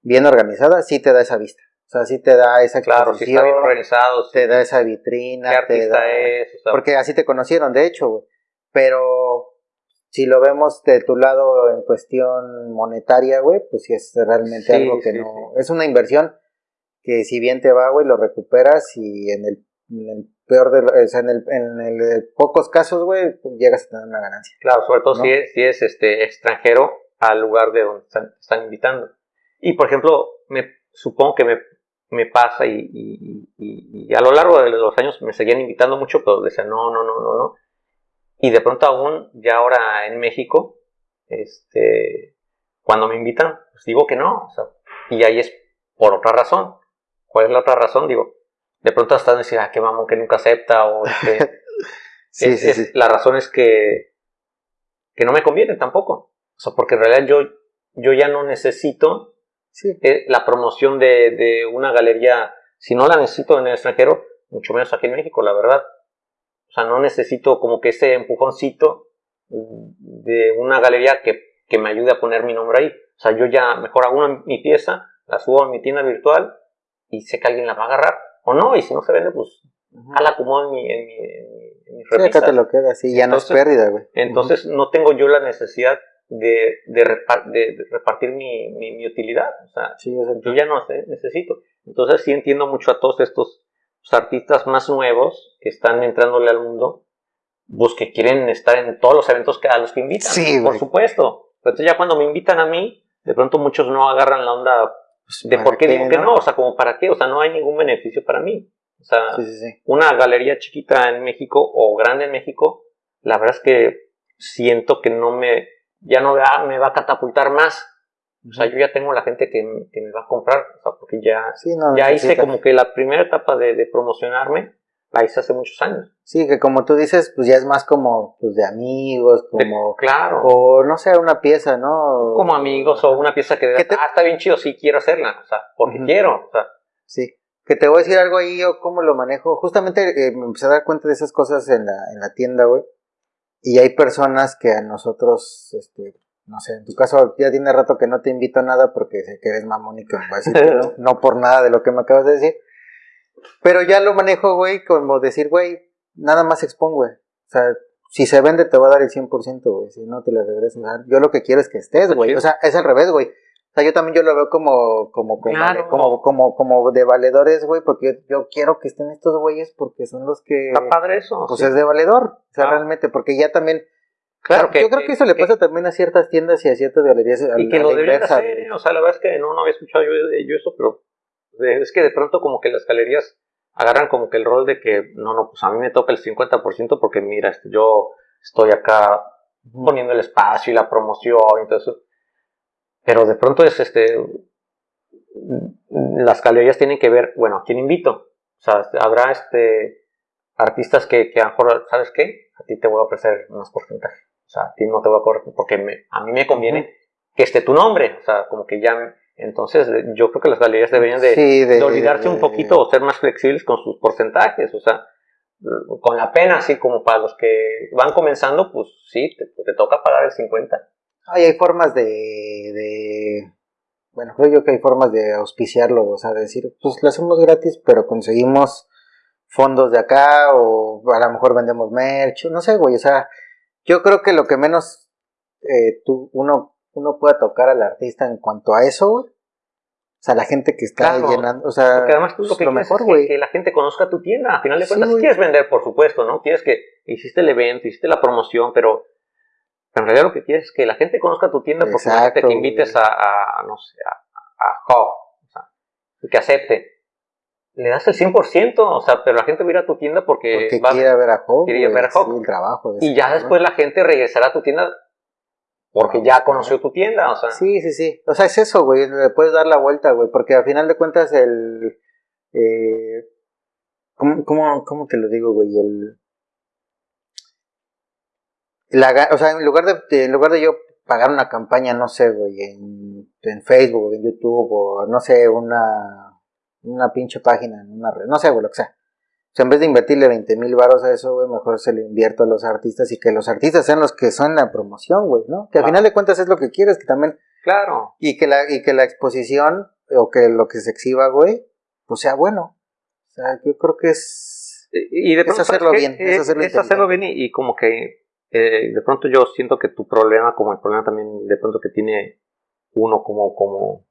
bien organizada, sí te da esa vista. O sea, sí te da esa Claro, si está bien organizado. Te da esa vitrina. ¿Qué artista es? porque así te conocieron, de hecho, güey. Pero si lo vemos de tu lado en cuestión monetaria, güey, pues sí es realmente algo que no... Es una inversión que si bien te va, güey, lo recuperas y en el, peor de... O sea, en el, en el pocos casos, güey, llegas a tener una ganancia. Claro, sobre todo si, es, si es este extranjero al lugar de donde están, invitando. Y, por ejemplo, me supongo que me, me pasa y, y, y, a lo largo de los años me seguían invitando mucho, pero decían no, no, no, no, no. Y de pronto aún, ya ahora en México, este, cuando me invitan, pues digo que no. O sea, y ahí es por otra razón. ¿Cuál es la otra razón? Digo, de pronto hasta decir, ah, qué mamón que nunca acepta, o este, sí, sí, sí. La razón es que, que no me conviene tampoco. O sea, porque en realidad yo, yo ya no necesito eh, la promoción de, de, una galería, si no la necesito en el extranjero, mucho menos aquí en México, la verdad. O sea, no necesito como que ese empujoncito de una galería que, que me ayude a poner mi nombre ahí. O sea, yo ya mejor hago mi pieza, la subo a mi tienda virtual y sé que alguien la va a agarrar. O no, y si no se vende, pues la acomodo en mi, en mi, en mi sí, acá te lo quedas, sí, ya no es pérdida, güey. Entonces, no tengo yo la necesidad de, de, repartir mi, mi, utilidad. O sea, yo ya no necesito. Entonces sí entiendo mucho a todos estos artistas más nuevos que están entrándole al mundo, pues que quieren estar en todos los eventos que, a los que invitan. Sí, por supuesto. Pero entonces ya cuando me invitan a mí, de pronto muchos no agarran la onda pues, de por qué, digo que no, o sea, como para qué, o sea, no hay ningún beneficio para mí. O sea, una galería chiquita en México o grande en México, la verdad es que siento que no me, ya no me va a catapultar más. O sea, yo ya tengo la gente que, me va a comprar, o sea, porque ya, ya hice como que la primera etapa de, promocionarme, la hice hace muchos años. Sí, que como tú dices, pues ya es más como pues de amigos, como... claro. O no sé, una pieza, ¿no? Como amigos, o una pieza que, de, ah, está bien chido, sí, quiero hacerla, o sea, porque quiero, o sea. Sí, que te voy a decir algo ahí, yo cómo lo manejo. Justamente eh, me empecé a dar cuenta de esas cosas en la, en la tienda, güey. Y hay personas que a nosotros, este, no sé, en tu caso ya tiene rato que no te invito a nada porque sé que eres mamón y que me a decir no, no por nada de lo que me acabas de decir. Pero ya lo manejo, güey, como decir, güey, nada más expongo, güey. O sea, si se vende te va a dar el 100%, güey, si no te lo regreso. Yo lo que quiero es que estés, güey. O sea, es al revés, güey yo también yo lo veo como, como, como, como, como, de valedores, güey, porque yo, quiero que estén estos güeyes porque son los que... Está padre eso. Pues es de valedor, o sea, realmente, porque ya también... Claro, que, yo creo que, eso le pasa también a ciertas tiendas y a ciertas galerías. Y que lo deberían hacer, o sea, la verdad es que no, no había escuchado yo, yo eso, pero es que de pronto como que las galerías agarran como que el rol de que, no, no, pues a mí me toca el 50% porque mira, este, yo estoy acá poniendo el espacio y la promoción y todo eso pero de pronto es este, las galerías tienen que ver, bueno, ¿a quién invito? O sea, habrá este, artistas que, que a lo mejor, ¿sabes qué? A ti te voy a ofrecer más porcentaje. O sea, a ti no te voy a cobrar porque a mí me conviene que esté tu nombre. O sea, como que ya... Entonces, yo creo que las galerías deberían de, olvidarse un poquito o ser más flexibles con sus porcentajes. O sea, con la pena, así como para los que van comenzando, pues sí, te, toca pagar el 50. Hay formas de, bueno, creo yo que hay formas de auspiciarlo, o sea, de decir, pues lo hacemos gratis, pero conseguimos fondos de acá, o a lo mejor vendemos merch, no sé, güey, o sea, yo creo que lo que menos eh, tú, uno, uno pueda tocar al artista en cuanto a eso, güey, o sea, la gente que está llenando, o sea, porque además tú lo, que lo mejor, güey. Que, la gente conozca tu tienda. A final de cuentas, quieres vender, por supuesto, ¿no? Quieres que hiciste el evento, hiciste la promoción, pero, en realidad lo que quieres es que la gente conozca tu tienda porque Exacto, te invites a, a, no sé, a, a Hub, o sea, que acepte. Le das el 100%, o sea, pero la gente va a ir a tu tienda porque, porque va, quiere ver a Hub. Quiere ver a Hub. el trabajo y ya después la gente regresará a tu tienda porque ya conoció tu tienda, o sea. Sí, sí, sí. O sea, es eso, güey. Le puedes dar la vuelta, güey. Porque al final de cuentas, el. Eh, ¿cómo, cómo, cómo te lo digo, güey? El. La, o sea, en lugar de, en lugar de yo pagar una campaña, no sé, güey, en, en Facebook, en YouTube, o no sé, una, una pinche página en una red, no sé, güey, lo que sea en vez de invertirle 20 mil baros a eso, güey, mejor se lo invierto a los artistas y que los artistas sean los que son la promoción, güey, ¿no? Que al final de cuentas es lo que quieres, que también... Claro. Y que la, y que la exposición, o que lo que se exhiba, güey, pues sea bueno. O sea, yo creo que es... Y de pronto, es hacerlo bien. Es, hacerlo, bien y, como que eh, de pronto yo siento que tu problema, como el problema también de pronto que tiene uno como, como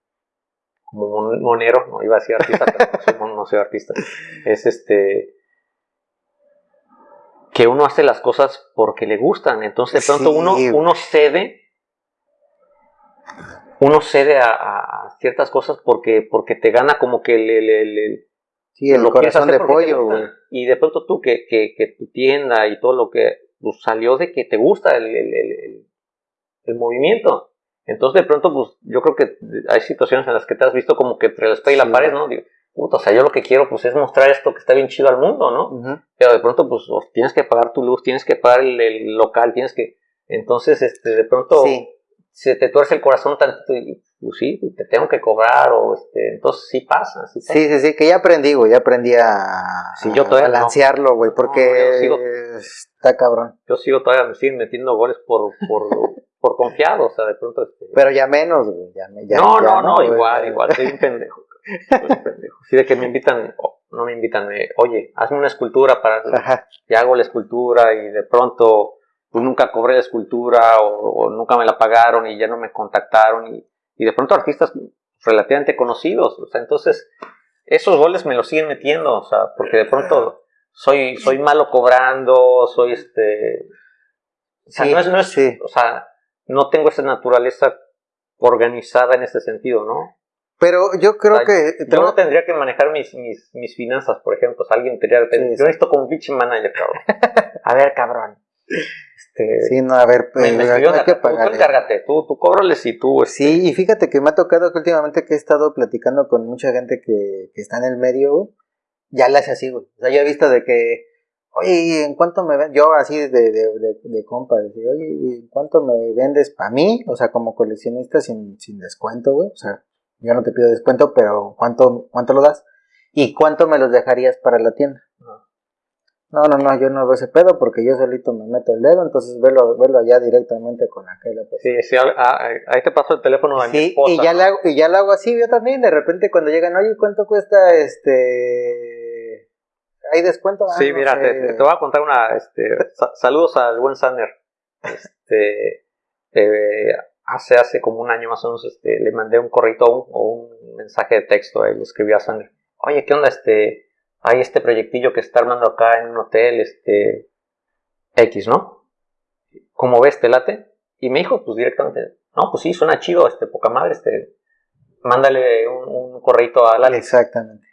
como monero, no iba a decir artista, pero no soy artista, es este que uno hace las cosas porque le gustan, entonces de pronto uno, uno cede, uno cede a, ciertas cosas porque, porque te gana como que le, le, sí, el lo corazón de pollo, y de pronto tú que, que, que, tu tienda y todo lo que pues, salió de que te gusta el, el, el movimiento, entonces, de pronto, pues yo creo que hay situaciones en las que te has visto como que entre la espalda y la pared, ¿no? Digo, puta, o sea, yo lo que quiero, pues, es mostrar esto que está bien chido al mundo, ¿no? Pero de pronto, pues, tienes que pagar tu luz, tienes que pagar el, local, tienes que. Entonces, este, de pronto, se te tuerce el corazón tanto y, pues sí, te tengo que cobrar, o este, entonces sí pasa, sí Sí, sí, sí, que ya aprendí, güey, ya aprendí a, sí, yo todavía balancearlo, güey, porque está cabrón. Yo sigo todavía, me siguen metiendo goles por, por por confiado, o sea, de pronto. Este, pero ya menos, güey. Ya, ya, no, no, no, igual, igual, soy un pendejo. Soy un pendejo. Sí, de que me invitan, no me invitan, eh, oye, hazme una escultura para. Ajá. Y hago la escultura y de pronto pues nunca cobré la escultura o, nunca me la pagaron y ya no me contactaron y, y de pronto artistas relativamente conocidos, o sea, entonces esos goles me los siguen metiendo, o sea, porque de pronto soy, soy malo cobrando, soy este, o sea, no es, no es, sí. o sea, no tengo esa naturaleza organizada en ese sentido, ¿no? Pero yo creo que... Yo no tendría que manejar mis, mis, mis finanzas, por ejemplo. O sea, alguien tendría que... yo necesito como bitch manager, cabrón. a ver, cabrón. Este, sí, no, a ver, pues, me, hay que pagar. Tú, encárgate, tú, tú cóbrales y tú... Este. Sí, y fíjate que me ha tocado que últimamente que he estado platicando con mucha gente que, que está en el medio, ya le hace así, güey. O sea, yo he visto de que oye, ¿en cuánto me vendes? Yo así de, de, de, de compa, decía, oye, ¿en cuánto me vendes para mí? O sea, como coleccionista sin, sin descuento, güey. O sea, yo no te pido descuento, pero ¿cuánto, ¿cuánto lo das? ¿Y cuánto me los dejarías para la tienda? No, no, no, yo no veo ese pedo porque yo solito me meto el dedo, entonces velo, velo allá directamente con aquella persona. Sí, sí, ahí te paso el teléfono de mi esposa, y ya, le hago, y ya lo hago así yo también, de repente cuando llegan, oye, ¿cuánto cuesta este ¿Hay descuento? sí, mira, te, voy a contar una. Este, saludos al buen Sander. Este, eh, hace, hace como un año más o menos este, le mandé un corrito o un mensaje de texto. y le escribí a Sander: Oye, ¿qué onda? Este, hay este proyectillo que está armando acá en un hotel, este, X, ¿no? ¿Cómo ves, te late? Y me dijo, pues directamente: No, pues sí, suena chido, este, poca madre, este, mándale un, un correito a Lali. Exactamente.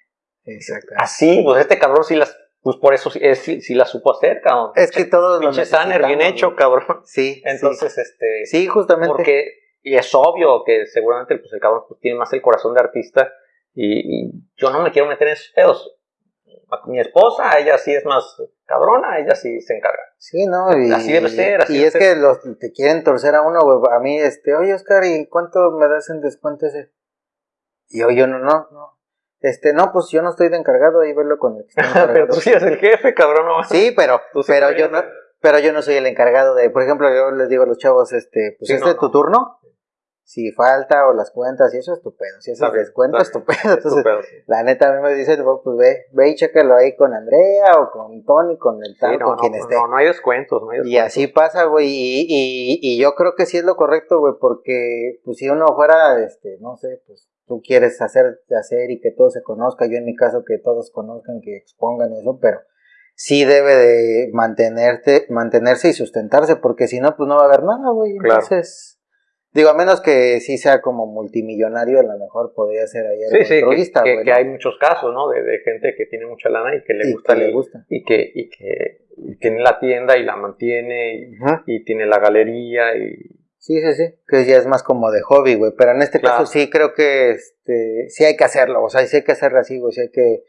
Exacto. Así, pues este cabrón sí las, pues por eso sí, sí, las supo hacer, cabrón. Es que todos Pinche Sanner, bien hecho, cabrón. Sí. Entonces, este. Sí, justamente. Porque, y es obvio que seguramente pues, el cabrón pues, tiene más el corazón de artista y, yo no me quiero meter en esos pedos. Mi esposa, ella sí es más cabrona, ella sí se encarga. Sí, ¿no? Y, así debe ser, así Y debe es que los, te quieren torcer a uno, güey. A mí, este, oye, Oscar, ¿y cuánto me das en descuento ese? Y yo, yo no, no, no. Este, no, pues yo no estoy de encargado, ahí verlo con el que pero tú sí eres el jefe, cabrón. No, Sí, pero, pero yo no, pero yo no soy el encargado de, por ejemplo, yo les digo a los chavos, este, pues Sí, este no, es tu no. turno. Si falta o las cuentas y eso, estupendo. Si es Está el bien, descuento, estupendo. Entonces, Estupendo, la neta a mí me dicen, "Oh, pues ve, ve y chécalo ahí con Andrea o con Tony, con el tal, Sí, no, con no, quien no, esté. no, no hay descuentos, no hay Y descuentos. así pasa, güey, y, y, y yo creo que sí es lo correcto, güey, porque pues si uno fuera, este, no sé, pues tú quieres hacer, hacer y que todo se conozca, yo en mi caso que todos conozcan, que expongan eso, pero sí debe de mantenerte, mantenerse y sustentarse, porque si no, pues no va a haber nada, güey, Claro. entonces, digo, a menos que sí sea como multimillonario, a lo mejor podría ser ahí Sí, sí, que, hay muchos casos, ¿no? De, de gente que tiene mucha lana y que le Y gusta que le gusta. y que y que y tiene la tienda y la mantiene y, tiene la galería y Sí, sí, sí, que ya es más como de hobby, güey, pero en este Claro. caso sí creo que este, sí hay que hacerlo, o sea, sí hay que hacerlo así, güey, sí hay que,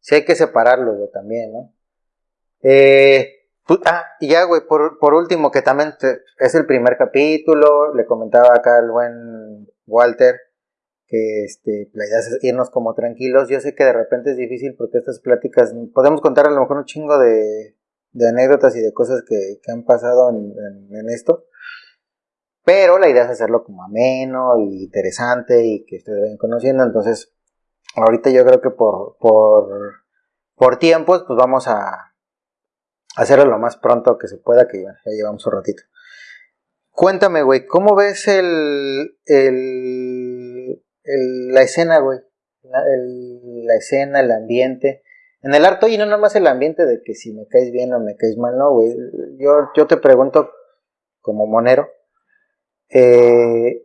sí hay que separarlo, güey, también, ¿no? Eh, ah, ya, güey, por, por último, que también es el primer capítulo, le comentaba acá al buen Walter que este, la idea es irnos como tranquilos, yo sé que de repente es difícil porque estas pláticas, podemos contar a lo mejor un chingo de, de anécdotas y de cosas que, que han pasado en- en- en esto, pero la idea es hacerlo como ameno y interesante y que ustedes vayan conociendo. Entonces, ahorita yo creo que por, por, por tiempos, pues vamos a hacerlo lo más pronto que se pueda, que bueno, ya llevamos un ratito. Cuéntame, güey, ¿cómo ves el, el, la escena, güey? La, escena, el ambiente. En el arte, y no nomás el ambiente de que si me caes bien o me caes mal, no, güey. Yo, yo te pregunto, como monero, eh,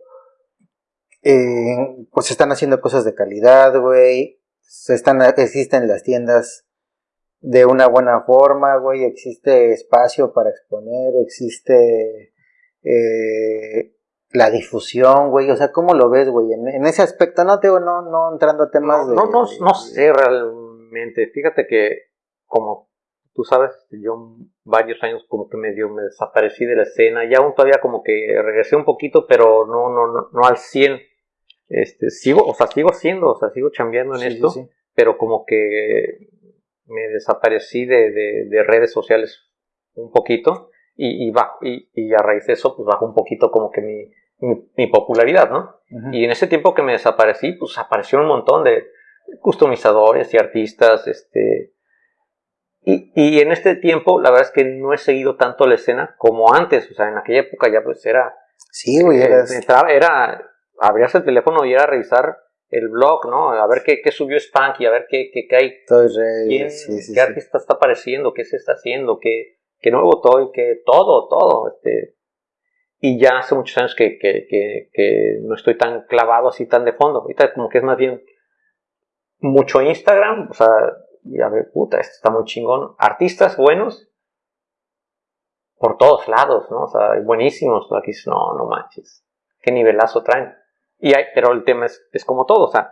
eh, pues están haciendo cosas de calidad, güey. Se están, existen las tiendas de una buena forma, güey. Existe espacio para exponer, existe eh, la difusión, güey. O sea, ¿cómo lo ves, güey? En, en ese aspecto, no te digo, no, no entrando a temas no, de. no, no, no sé realmente. Fíjate que, como tú sabes, yo varios años como que medio me desaparecí de la escena. Y aún todavía como que regresé un poquito, pero no, no, no, no al 100. Este, sigo, o sea, sigo haciendo, o sea, sigo chambeando en Sí, esto, sí, sí. pero como que me desaparecí de, de- de redes sociales un poquito y, y, ba- y, y a raíz de eso pues bajó un poquito como que mi, mi, mi popularidad, ¿no? Y en ese tiempo que me desaparecí, pues apareció un montón de customizadores y artistas, este... Y, y en este tiempo, la verdad es que no he seguido tanto la escena como antes, o sea, en aquella época ya pues era... Sí, güey, eh, entraba- era abrías el teléfono y era revisar el blog, ¿no? A ver qué, qué subió Spanky, a ver qué, qué, qué hay quién, sí, sí, qué sí. artista está apareciendo, qué se está haciendo, qué, qué nuevo toy, qué todo, todo. Este, y ya hace muchos años que, que, que, que no estoy tan clavado así, tan de fondo. Ahorita como que es más bien mucho Instagram, o sea, y a ver, puta, esto está muy chingón. Artistas buenos por todos lados, ¿no? O sea, buenísimos. Aquí no, no manches, qué nivelazo traen. Y hay, pero el tema es, es como todo, o sea,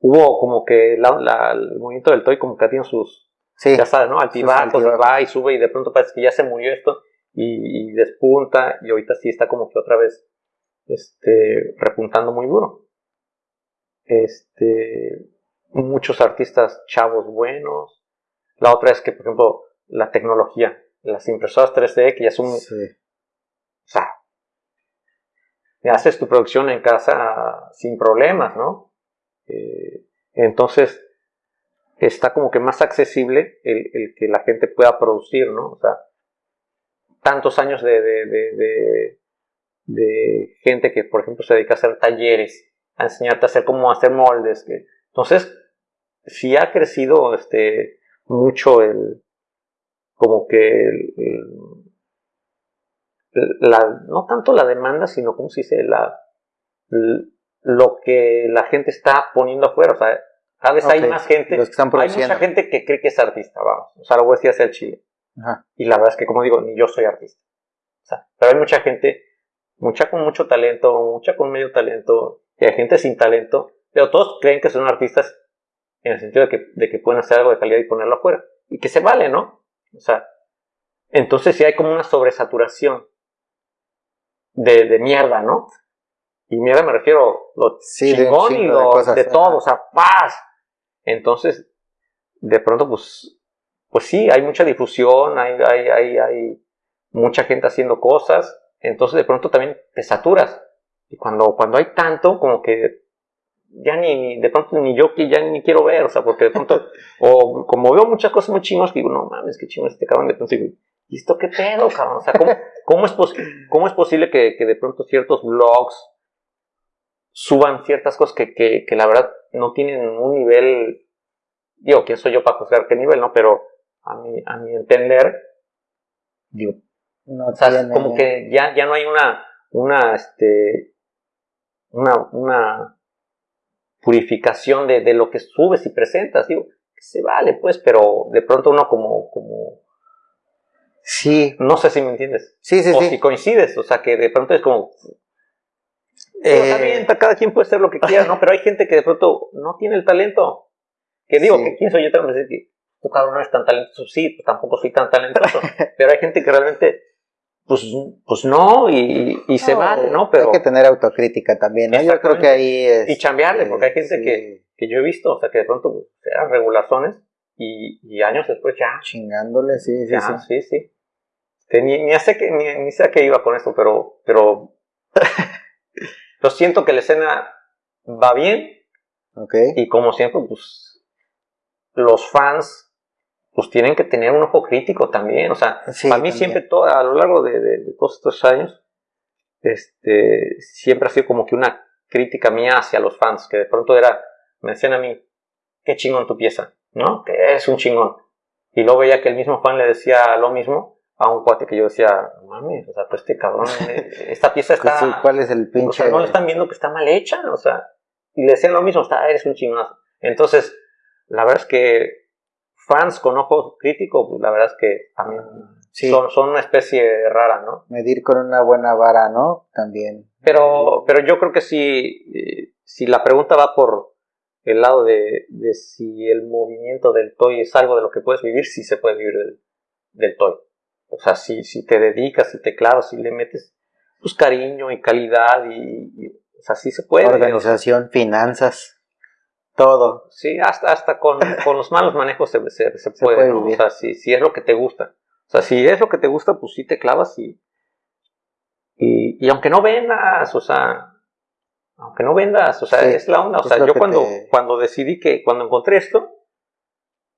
hubo como que la- la- el movimiento del toy como que ha tenido sus, Sí, ya sabes, ¿no? Altibajos, va y sube y de pronto parece que ya se murió esto y, y despunta y ahorita sí está como que otra vez este, repuntando muy duro. Este, muchos artistas chavos buenos. La otra es que, por ejemplo, la tecnología, las impresoras 3D que ya son, sí. Sea, haces tu producción en casa sin problemas, ¿no? Eh, entonces, está como que más accesible el, que la gente pueda producir, ¿no? O sea, tantos años de, gente que, por ejemplo, se dedica a hacer talleres, a enseñarte a hacer cómo hacer moldes. que- entonces, sí ha crecido este, mucho el, como que el- la, no tanto la demanda, sino, ¿cómo se dice? La, lo que la gente está poniendo afuera. O sea, cada vez hay más gente. Los que están Hay mucha gente que cree que es artista, vamos. O sea, lo voy a decir hacia el Chile. Ajá. Y la verdad es que, como digo, ni yo soy artista. O sea, pero hay mucha gente, mucha con mucho talento, mucha con medio talento, y hay gente sin talento, pero todos creen que son artistas en el sentido de que, de que pueden hacer algo de calidad y ponerlo afuera. Y que se vale, ¿no? O sea, entonces sí hay como una sobresaturación de, de mierda, ¿no? Y mierda me refiero lo chingón y lo de, todo, o sea, paz. Entonces, de pronto, pues, pues sí, hay mucha difusión, hay, hay, hay, hay mucha gente haciendo cosas, entonces de pronto también te saturas. Y cuando, cuando hay tanto, como que ya ni, de pronto ni yo que ya ni quiero ver, o sea, porque de pronto, o como veo muchas cosas muy chingas, digo, no mames, qué chingo este cabrón, de pronto digo, ¿y esto qué pedo, cabrón? O sea, ¿cómo, cómo, es, cómo es posible que, que, de pronto ciertos blogs suban ciertas cosas que, que, que la verdad no tienen un nivel, digo, ¿quién soy yo para juzgar qué nivel, no? Pero a mi, a mi entender, digo, no o sea, como que ya, ya no hay una, una, este, una, una purificación de, de, lo que subes y presentas. Digo, se vale, pues, pero de pronto uno como, como. Sí. No sé si me entiendes. Sí, sí, o sí. si coincides, o sea, que de pronto es como. Eh... cada quien puede hacer lo que quiera, ¿no? Pero hay gente que de pronto no tiene el talento. Que digo, que quién soy yo tengo que decir que tu cabrón no es tan talentoso. Sí, pues tampoco soy tan talentoso. pero hay gente que realmente pues, pues no, y, y se vale, ¿no? Pero hay que tener autocrítica también, ¿no? Yo creo que ahí es... Y chambearle, porque hay gente que, que, yo he visto, o sea, que de pronto eran regulazones y, y, años después ya... Chingándole, sí, sí, sí. sí, sí. Que ni, ni, sé que, ni, ni sé a qué iba con esto, pero... pero lo siento que la escena va bien. Ok. Y como siempre, pues... Los fans pues tienen que tener un ojo crítico también. O sea, para mí siempre, todo, a lo largo de, de, todos estos años, este, siempre ha sido como que una crítica mía hacia los fans, que de pronto era, me decían a mí, qué chingón tu pieza, ¿no? Que es un chingón. Y luego veía que el mismo fan le decía lo mismo a un cuate que yo decía, mami, o sea, pues este cabrón, eh, esta pieza pues está... ¿Cuál es el pinche...? O sea, no le están viendo que está mal hecha, o sea, y le decían lo mismo, está, eres un chingonazo. Entonces, la verdad es que fans con ojo crítico, pues la verdad es que también son, son, una especie rara, ¿no? Medir con una buena vara, ¿no? También. Pero, pero yo creo que si, si la pregunta va por el lado de, de, si el movimiento del toy es algo de lo que puedes vivir, sí se puede vivir del, del toy. O sea, si, si te dedicas, si te clavas, si le metes pues cariño y calidad y, o sea, sí se puede. Organización, finanzas todo. Sí, hasta, hasta con, con los malos manejos se, se, se puede, O sea, si, si es lo que te gusta. O sea, si es lo que te gusta, pues sí te clavas y, y, y aunque no vendas, o sea, aunque no vendas, o sea, es la onda. O sea, yo cuando, cuando decidí que, cuando encontré esto,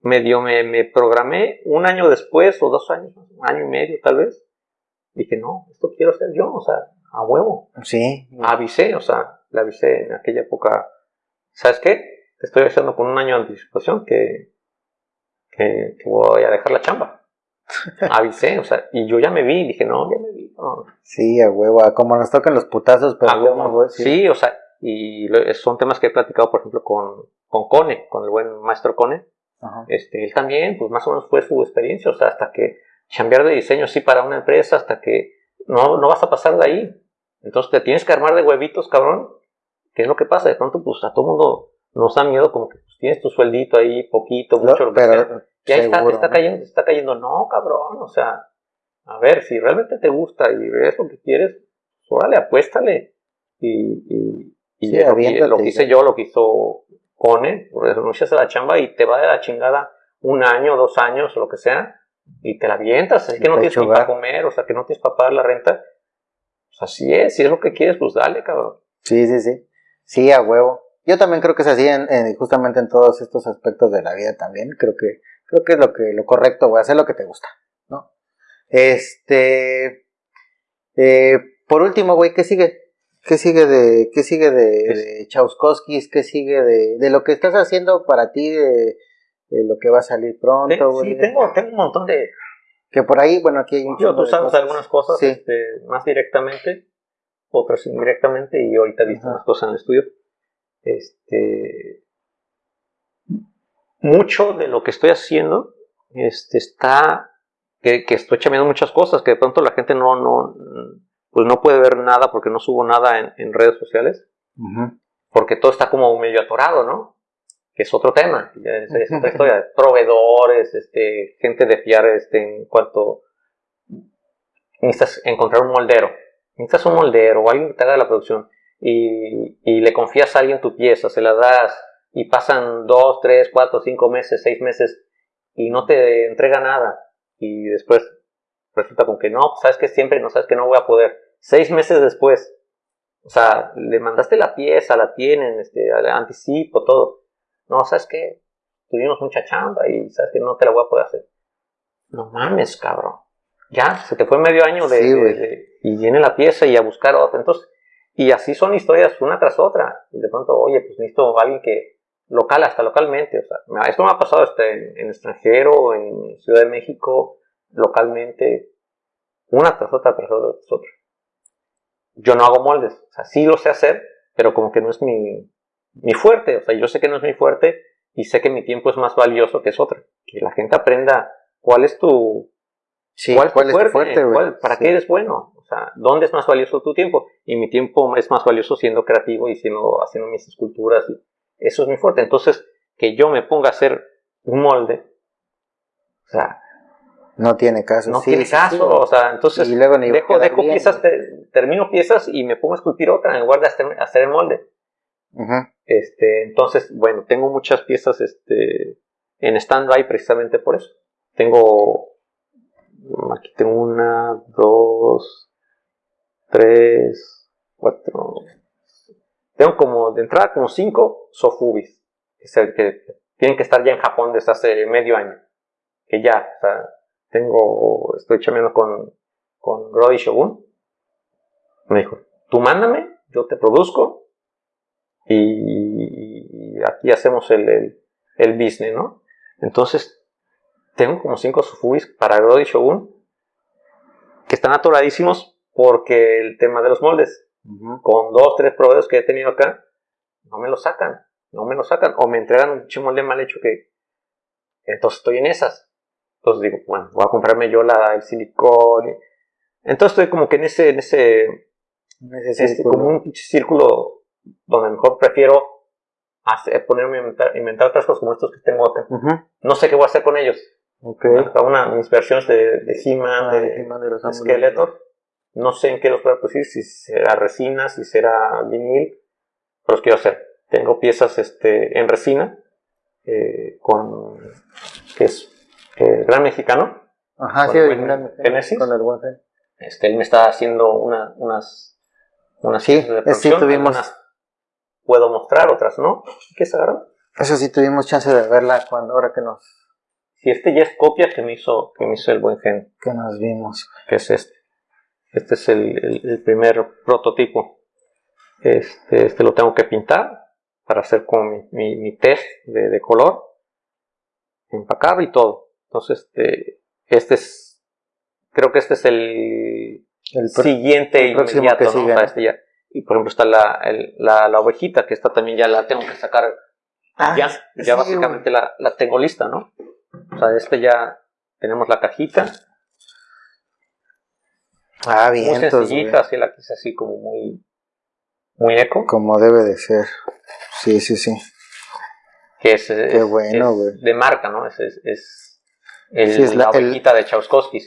medio me, me programé un año después o dos años, un año y medio tal vez, dije, no, esto quiero hacer yo, o sea, a huevo. Sí. Avisé, o sea, le avisé en aquella época, ¿sabes qué? estoy avisando con un año de anticipación que, que, voy a dejar la chamba. Avisé, o sea, y yo ya me vi, dije, no, ya me vi. Sí, a huevo, como nos tocan los putazos, pero a Sí, o sea, y son temas que he platicado, por ejemplo, con, con Cone, con el buen maestro Cone. Este, él también, pues más o menos fue su experiencia, o sea, hasta que cambiar de diseño sí para una empresa, hasta que no, no vas a pasar de ahí. Entonces te tienes que armar de huevitos, cabrón. ¿Qué es lo que pasa? De pronto, pues a todo mundo nos da miedo como que pues, tienes tu sueldito ahí, poquito, mucho, lo que pero, Y ahí está, está cayendo, está cayendo. No, cabrón, o sea, a ver, si realmente te gusta y ves lo que quieres, pues, órale, apuéstale. Y, y, y lo, que hice yo, lo que hizo Cone, renuncias a la chamba y te va de la chingada un año, dos años, lo que sea, y te la avientas, así que no tienes ni para comer, o sea, que no tienes para pagar la renta. Pues así es, si es lo que quieres, pues dale, cabrón. Sí, sí, sí. Sí, a huevo. Yo también creo que es así en, justamente en todos estos aspectos de la vida también. Creo que, creo que es lo que, lo correcto, güey, hacer lo que te gusta, ¿no? Este, eh, por último, güey, ¿qué sigue? ¿Qué sigue de, qué sigue de, de ¿Qué sigue de, de lo que estás haciendo para ti, de, lo que va a salir pronto, güey? Sí, tengo, tengo un montón de... Que por ahí, bueno, aquí hay un Yo, tú sabes algunas cosas este, más directamente, otras indirectamente, y ahorita he visto unas cosas en el estudio. Este, mucho de lo que estoy haciendo este, está, que, estoy chambeando muchas cosas, que de pronto la gente no, no, pues no puede ver nada porque no subo nada en, redes sociales, porque todo está como medio atorado, ¿no? que es otro tema, es, es otra historia, proveedores, este, gente de fiar este, en cuanto necesitas encontrar un moldero, necesitas un moldero o alguien que te haga la producción y, y le confías a alguien tu pieza, se la das y pasan dos, tres, cuatro, cinco meses, seis meses y no te entrega nada y después resulta con que no, sabes que siempre no sabes que no voy a poder. Seis meses después, o sea, le mandaste la pieza, la tienen, este, anticipo, todo. No, sabes que tuvimos mucha chamba y sabes que no te la voy a poder hacer. No mames, cabrón. Ya, se te fue medio año de, y viene la pieza y a buscar otra. Entonces, y así son historias una tras otra. Y de pronto, oye, pues necesito a alguien que local, hasta localmente. O sea, esto me ha pasado este, en, en extranjero, en Ciudad de México, localmente, una tras otra, tras otra, tras otra. Yo no hago moldes, o sea, sí lo sé hacer, pero como que no es mi, mi fuerte, o sea, yo sé que no es mi fuerte y sé que mi tiempo es más valioso que es otra. Que la gente aprenda cuál es tu, sí, cuál, es tu fuerte, para qué eres bueno, o sea, dónde es más valioso tu tiempo. Y mi tiempo es más valioso siendo creativo y siendo, haciendo mis esculturas, y eso es mi fuerte. Entonces, que yo me ponga a hacer un molde, o sea, no tiene caso. No tiene caso, o sea, entonces dejo, dejo piezas, termino piezas y me pongo a esculpir otra en lugar de hacer, el molde. este, entonces, bueno, tengo muchas piezas este, en stand-by precisamente por eso. Tengo, aquí tengo una, dos, tres, cuatro, tengo como, de entrada como cinco sofubis, que, que tienen que estar ya en Japón desde hace medio año. Que ya, o sea, tengo, estoy chameando con, con Brody Shogun. Me dijo, tú mándame, yo te produzco y, aquí hacemos el, el, business, ¿no? Entonces, tengo como cinco sufubis para Brody Shogun que están atoradísimos porque el tema de los moldes, con dos, tres proveedores que he tenido acá, no me lo sacan, no me lo sacan, o me entregan un molde mal hecho que, entonces estoy en esas. Entonces digo, bueno, voy a comprarme yo la, el silicón. Entonces estoy como que en ese, en ese, este, como un círculo donde mejor prefiero hacer, ponerme a inventar, otras cosas como estos que tengo acá. No sé qué voy a hacer con ellos. Okay. Una, mis versiones de, de He-Man, ah, de, Skeletor. No sé en qué los voy a producir, si será resina, si será vinil, pero los quiero hacer. Tengo piezas este, en resina, eh, con, que es el gran mexicano. Ajá, sí, el gran Genesis. Con el buen este, él me está haciendo una, unas, unas sí. Sí, tuvimos... puedo mostrar, otras no. ¿Qué es Eso sí, tuvimos chance de verla cuando, ahora que nos... Sí, este ya es copia que me hizo, que me hizo el buen gen. Que nos vimos. Que es este. Este es el, el, primer prototipo. Este, este lo tengo que pintar para hacer como mi, mi, mi test de, de color. Empacar y todo. Entonces, este, este es, creo que este es el, siguiente inmediato, ¿no? este ya. Y por ejemplo está la, la, la, ovejita, que esta también ya la tengo que sacar. Ah, ya, ya básicamente la, la, tengo lista, ¿no? O sea, este ya tenemos la cajita. Ah, bien. Muy sencillita, así la quise así como muy, muy eco. Como debe de ser. Sí, sí, sí. Que es, Qué bueno, es de marca, ¿no? Es, es, es el, es la, ovejita de Chauskowski.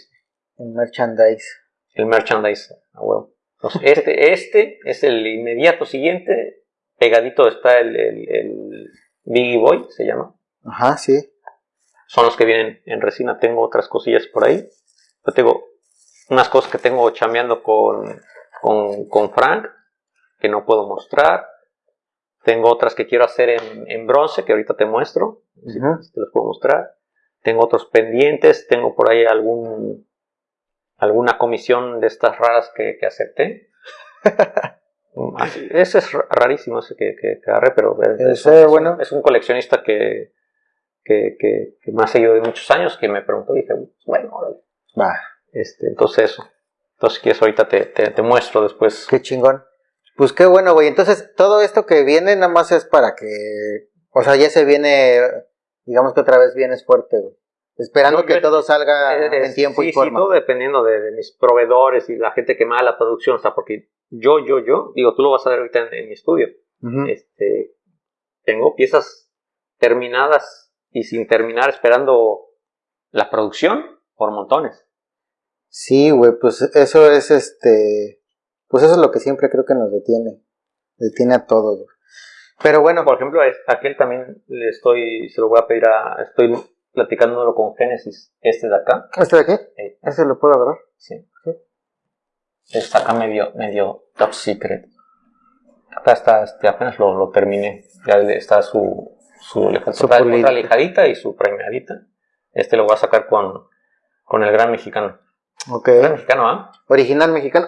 El merchandise. El merchandise, a huevo. este, este es el inmediato siguiente. Pegadito está el, el, Biggie Boy, se llama. Ajá, sí. Son los que vienen en resina. Tengo otras cosillas por ahí. Yo tengo unas cosas que tengo chameando con, con, con Frank, que no puedo mostrar. Tengo otras que quiero hacer en, en bronce, que ahorita te muestro. Si te las puedo mostrar tengo otros pendientes, tengo por ahí algún alguna comisión de estas raras que, que acepté. ese es rarísimo ese que, que, agarré, pero es, bueno. es un coleccionista que, que, que, me ha seguido de muchos años, que me preguntó y dije, bueno, Va. Este, entonces eso. Entonces, quieres, ahorita te, te, te, muestro después. Qué chingón. Pues qué bueno, güey. Entonces, todo esto que viene nada más es para que, o sea, ya se viene digamos que otra vez vienes fuerte, güey. Esperando que todo salga en tiempo y forma. Sí, todo dependiendo de, mis proveedores y la gente que me la producción, o sea, porque yo, yo, yo, digo, tú lo vas a ver ahorita en, mi estudio. este, tengo piezas terminadas y sin terminar esperando la producción por montones. Sí, güey, pues eso es este. Pues eso es lo que siempre creo que nos detiene. Detiene a todos, Pero bueno. Por ejemplo, aquel también le estoy. Se lo voy a pedir a. Estoy platicándolo con Génesis. Este de acá. ¿Este de aquí? ¿Ese lo puedo agarrar? Sí. Está acá medio, medio top secret. Acá está, este, apenas lo, lo terminé. Ya está su. Su, falta otra, lijadita y su premiadita. Este lo voy a sacar con, con el gran mexicano. Ok. mexicano, ¿ah? Original mexicano.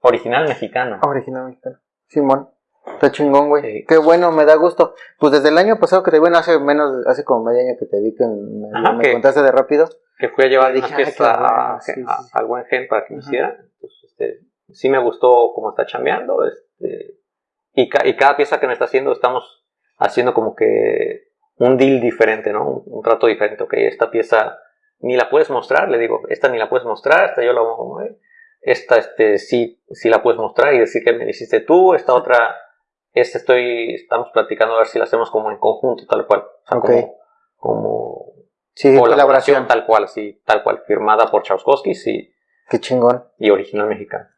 Original mexicano. Original mexicano. Simón. Está chingón, güey. Qué bueno, me da gusto. Pues desde el año pasado que te bueno, hace menos, hace como medio año que te vi que me, contaste de rápido. Que fui a llevar una fiesta al buen gen para que me hiciera. este, sí me gustó cómo está chambeando. Este, y, y cada pieza que me está haciendo, estamos haciendo como que un deal diferente, ¿no? Un, un trato diferente. Ok, esta pieza ni la puedes mostrar, le digo, esta ni la puedes mostrar, esta yo la voy a mover, esta este, sí, sí la puedes mostrar y decir que me hiciste tú, esta otra, esta estoy, estamos platicando a ver si la hacemos como en conjunto, tal cual. O como, como sí, colaboración tal cual, sí, tal cual, firmada por Chauskowski, sí. Qué chingón. Y original mexicano.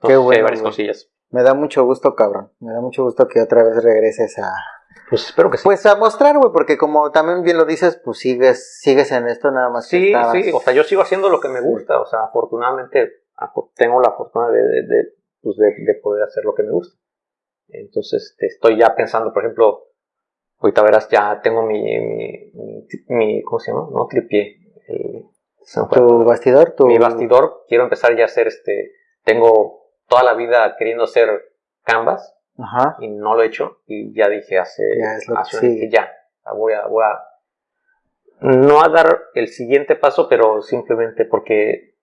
Qué bueno. Hay varias cosillas. Me da mucho gusto, cabrón. Me da mucho gusto que otra vez regreses a, pues espero que sí. Pues a mostrar, güey, porque como también bien lo dices, pues sigues, sigues en esto nada más. Sí, sí, o sea, yo sigo haciendo lo que me gusta, o sea, afortunadamente tengo la fortuna de, pues de, poder hacer lo que me gusta. Entonces este, estoy ya pensando, por ejemplo, ahorita verás, ya tengo mi, mi, ¿cómo se llama? No, tripié. ¿Tu bastidor? Tu... Mi bastidor, quiero empezar ya a hacer, este, tengo toda la vida queriendo hacer canvas, Ajá. y no lo he hecho y ya dije hace, ya, hace ya voy a, voy a no a dar el siguiente paso pero simplemente porque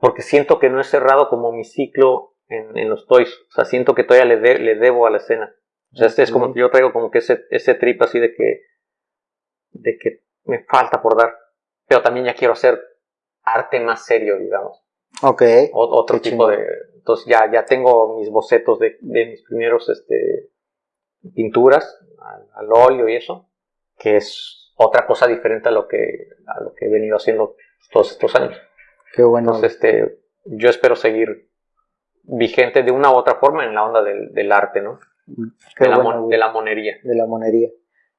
porque siento que no he cerrado como mi ciclo en, en los toys o sea siento que todavía le, le debo a la escena o sea este es como yo traigo como que ese, ese trip así de que de que me falta por dar pero también ya quiero hacer arte más serio digamos Ok. otro tipo de. Entonces ya, ya tengo mis bocetos de, de mis primeros este, pinturas al, óleo y eso, que es otra cosa diferente a lo que, a lo que he venido haciendo todos estos años. Qué bueno. Entonces, este, yo espero seguir vigente de una u otra forma en la onda del, del arte, ¿no? de, la de la monería. De la monería.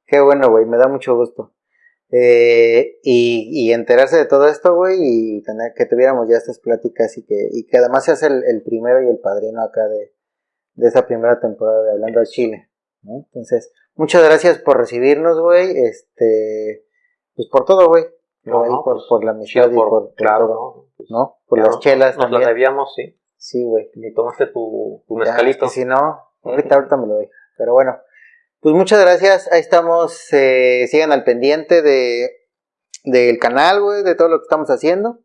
Qué bueno, güey, me da mucho gusto. Eh, y, enterarse de todo esto, güey, y tener que tuviéramos ya estas pláticas y que, y que además seas el, el primero y el padrino acá de, de esa primera temporada de Hablando al Chile. Entonces, muchas gracias por recibirnos, güey, este, pues por todo, güey. por, pues, por, la amistad y por, claro, pues, ¿no? Por las chelas. Nos lo debíamos, sí. Sí, güey. Ni tomaste tu, tu mezcalito. si no, ahorita, ahorita me lo doy. Pero bueno, pues muchas gracias, ahí estamos, eh, sigan al pendiente de del canal, güey, de todo lo que estamos haciendo.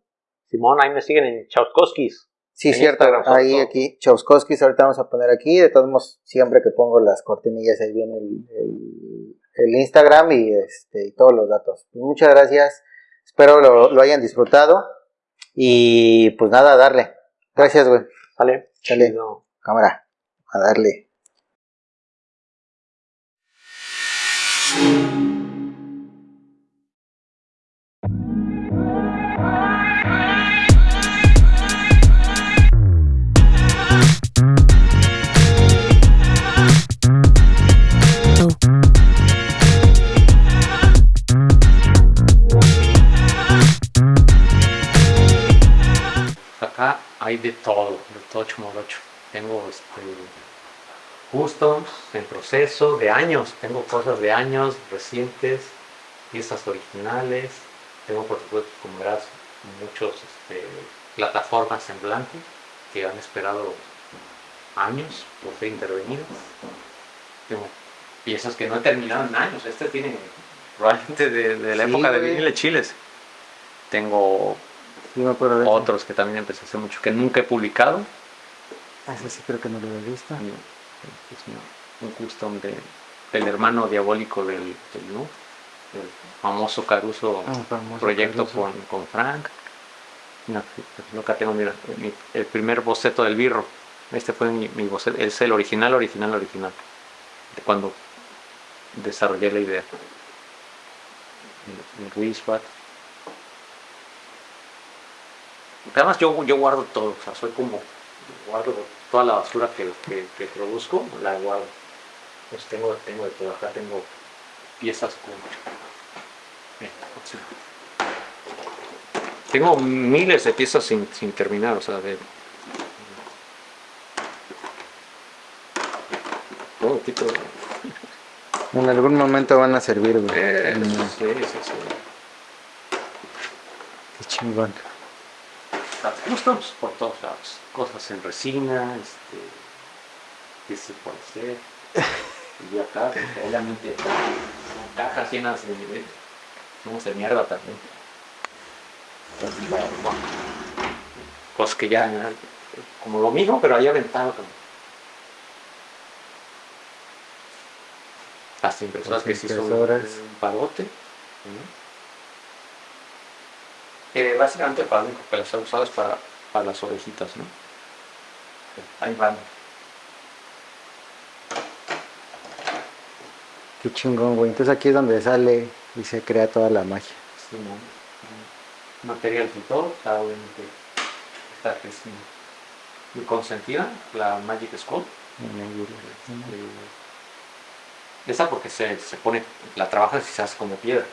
Simón, ahí me siguen en Chauskowskis. Sí, cierto, ahí aquí, Chauskowskis, ahorita vamos a poner aquí, de todos modos, siempre que pongo las cortinillas ahí viene el, el, Instagram y, este, y todos los datos. Pues muchas gracias, espero lo, lo hayan disfrutado y pues nada, darle. Gracias, güey. Vale. Sale. Cámara, a darle. Hay de todo, de todo chumorocho. Tengo este customs en proceso de años. Tengo cosas de años recientes, piezas originales. Tengo, por supuesto, como verás, muchos este, plataformas en blanco que han esperado años por ser intervenidas. Tengo piezas que no he terminado en años. Este tiene probablemente de, la época de vinile chiles. Tengo otros que también empecé hace mucho que nunca he publicado. Ah, ese sí creo que no lo he visto un custom de, del hermano diabólico del, del el famoso Caruso ah, proyecto Con, con, Frank. acá tengo el primer boceto del birro. Este fue mi, boceto, es el original, original, original. De cuando desarrollé la idea. En, Además yo, yo guardo todo, o sea, soy como, guardo toda la basura que, que, produzco, la guardo. Pues tengo, tengo de todo, acá tengo piezas con... Tengo miles de piezas sin, sin terminar, o sea, de... Todo tipo de... En algún momento van a servir, güey. Eh, sí, sí, sí. Qué chingón. Tenemos por todos lados. Cosas en resina, este, qué se puede hacer. Y acá, realmente, cajas llenas de, de, de mierda también. Cosas que ya, como lo mismo, pero ahí aventado. Como. Las impresoras que sí son un parote. Eh, básicamente para lo que las he usado es para, para las orejitas, ¿no? Ahí van. Qué chingón, güey. Entonces aquí es donde sale y se crea toda la magia. Sí, ¿no? Material todo, está obviamente esta que es mi, consentida, la Magic Skull. Esa porque se, se pone, la trabajas y se hace como piedra.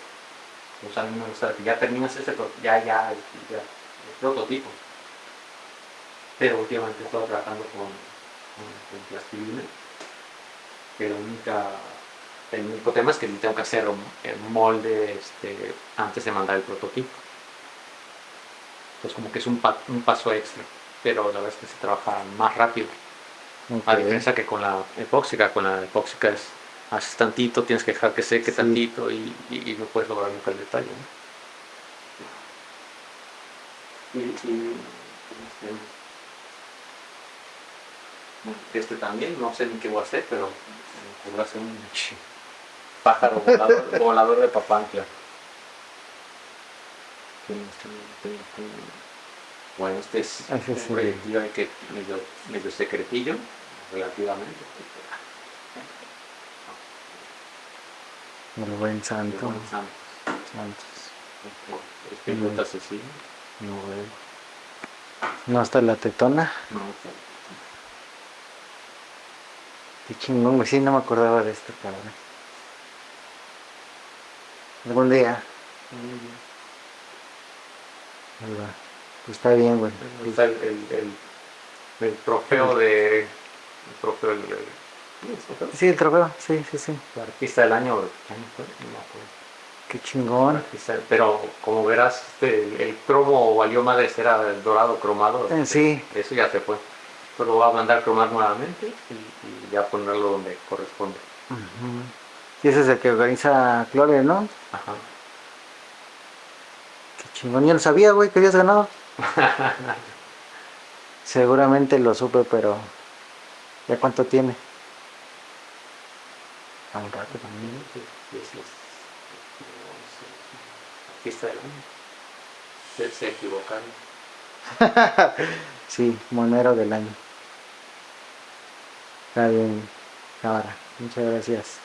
O sea, a mí me gusta que ya terminas este, ya, ya, ya, el prototipo. Pero últimamente he estado trabajando con, con, plastilina. Pero única, el único tema es que tengo que hacer un, molde este, antes de mandar el prototipo. Entonces como que es un, un paso extra. Pero la verdad es que se trabaja más rápido. A diferencia que con la epóxica, con la epóxica es haces tantito, tienes que dejar que seque tantito y, no puedes lograr nunca el detalle. Y, este, este, también, no sé ni qué voy a hacer, pero voy a hacer un pájaro volador, de papantla. Bueno, este es un proyectil que medio, medio secretillo, relativamente. El buen santo. El buen santo. Santos. Espíritu asesino. No veo. ¿No hasta la tetona? No. Qué chingón, güey. Sí, no me acordaba de esto, cabrón. Algún día. Ahí va. Pues está bien, güey. Está el, el, el, el trofeo de... El trofeo del... Sí, el trofeo, sí, sí, sí. La artista del año, Qué chingón. pero como verás, este, el, cromo valió madres, era el dorado cromado. Eh, sí. Eso ya se fue. Pero lo voy a mandar cromar nuevamente y, ya ponerlo donde corresponde. Y ese es el que organiza Clore, ¿no? Ajá. Qué chingón, yo no sabía, güey, que habías ganado. Seguramente lo supe, pero ¿ya cuánto tiene? A un rato también, artista del año. Se, se equivocaron. sí, monero del año. Está bien, cámara. Muchas gracias.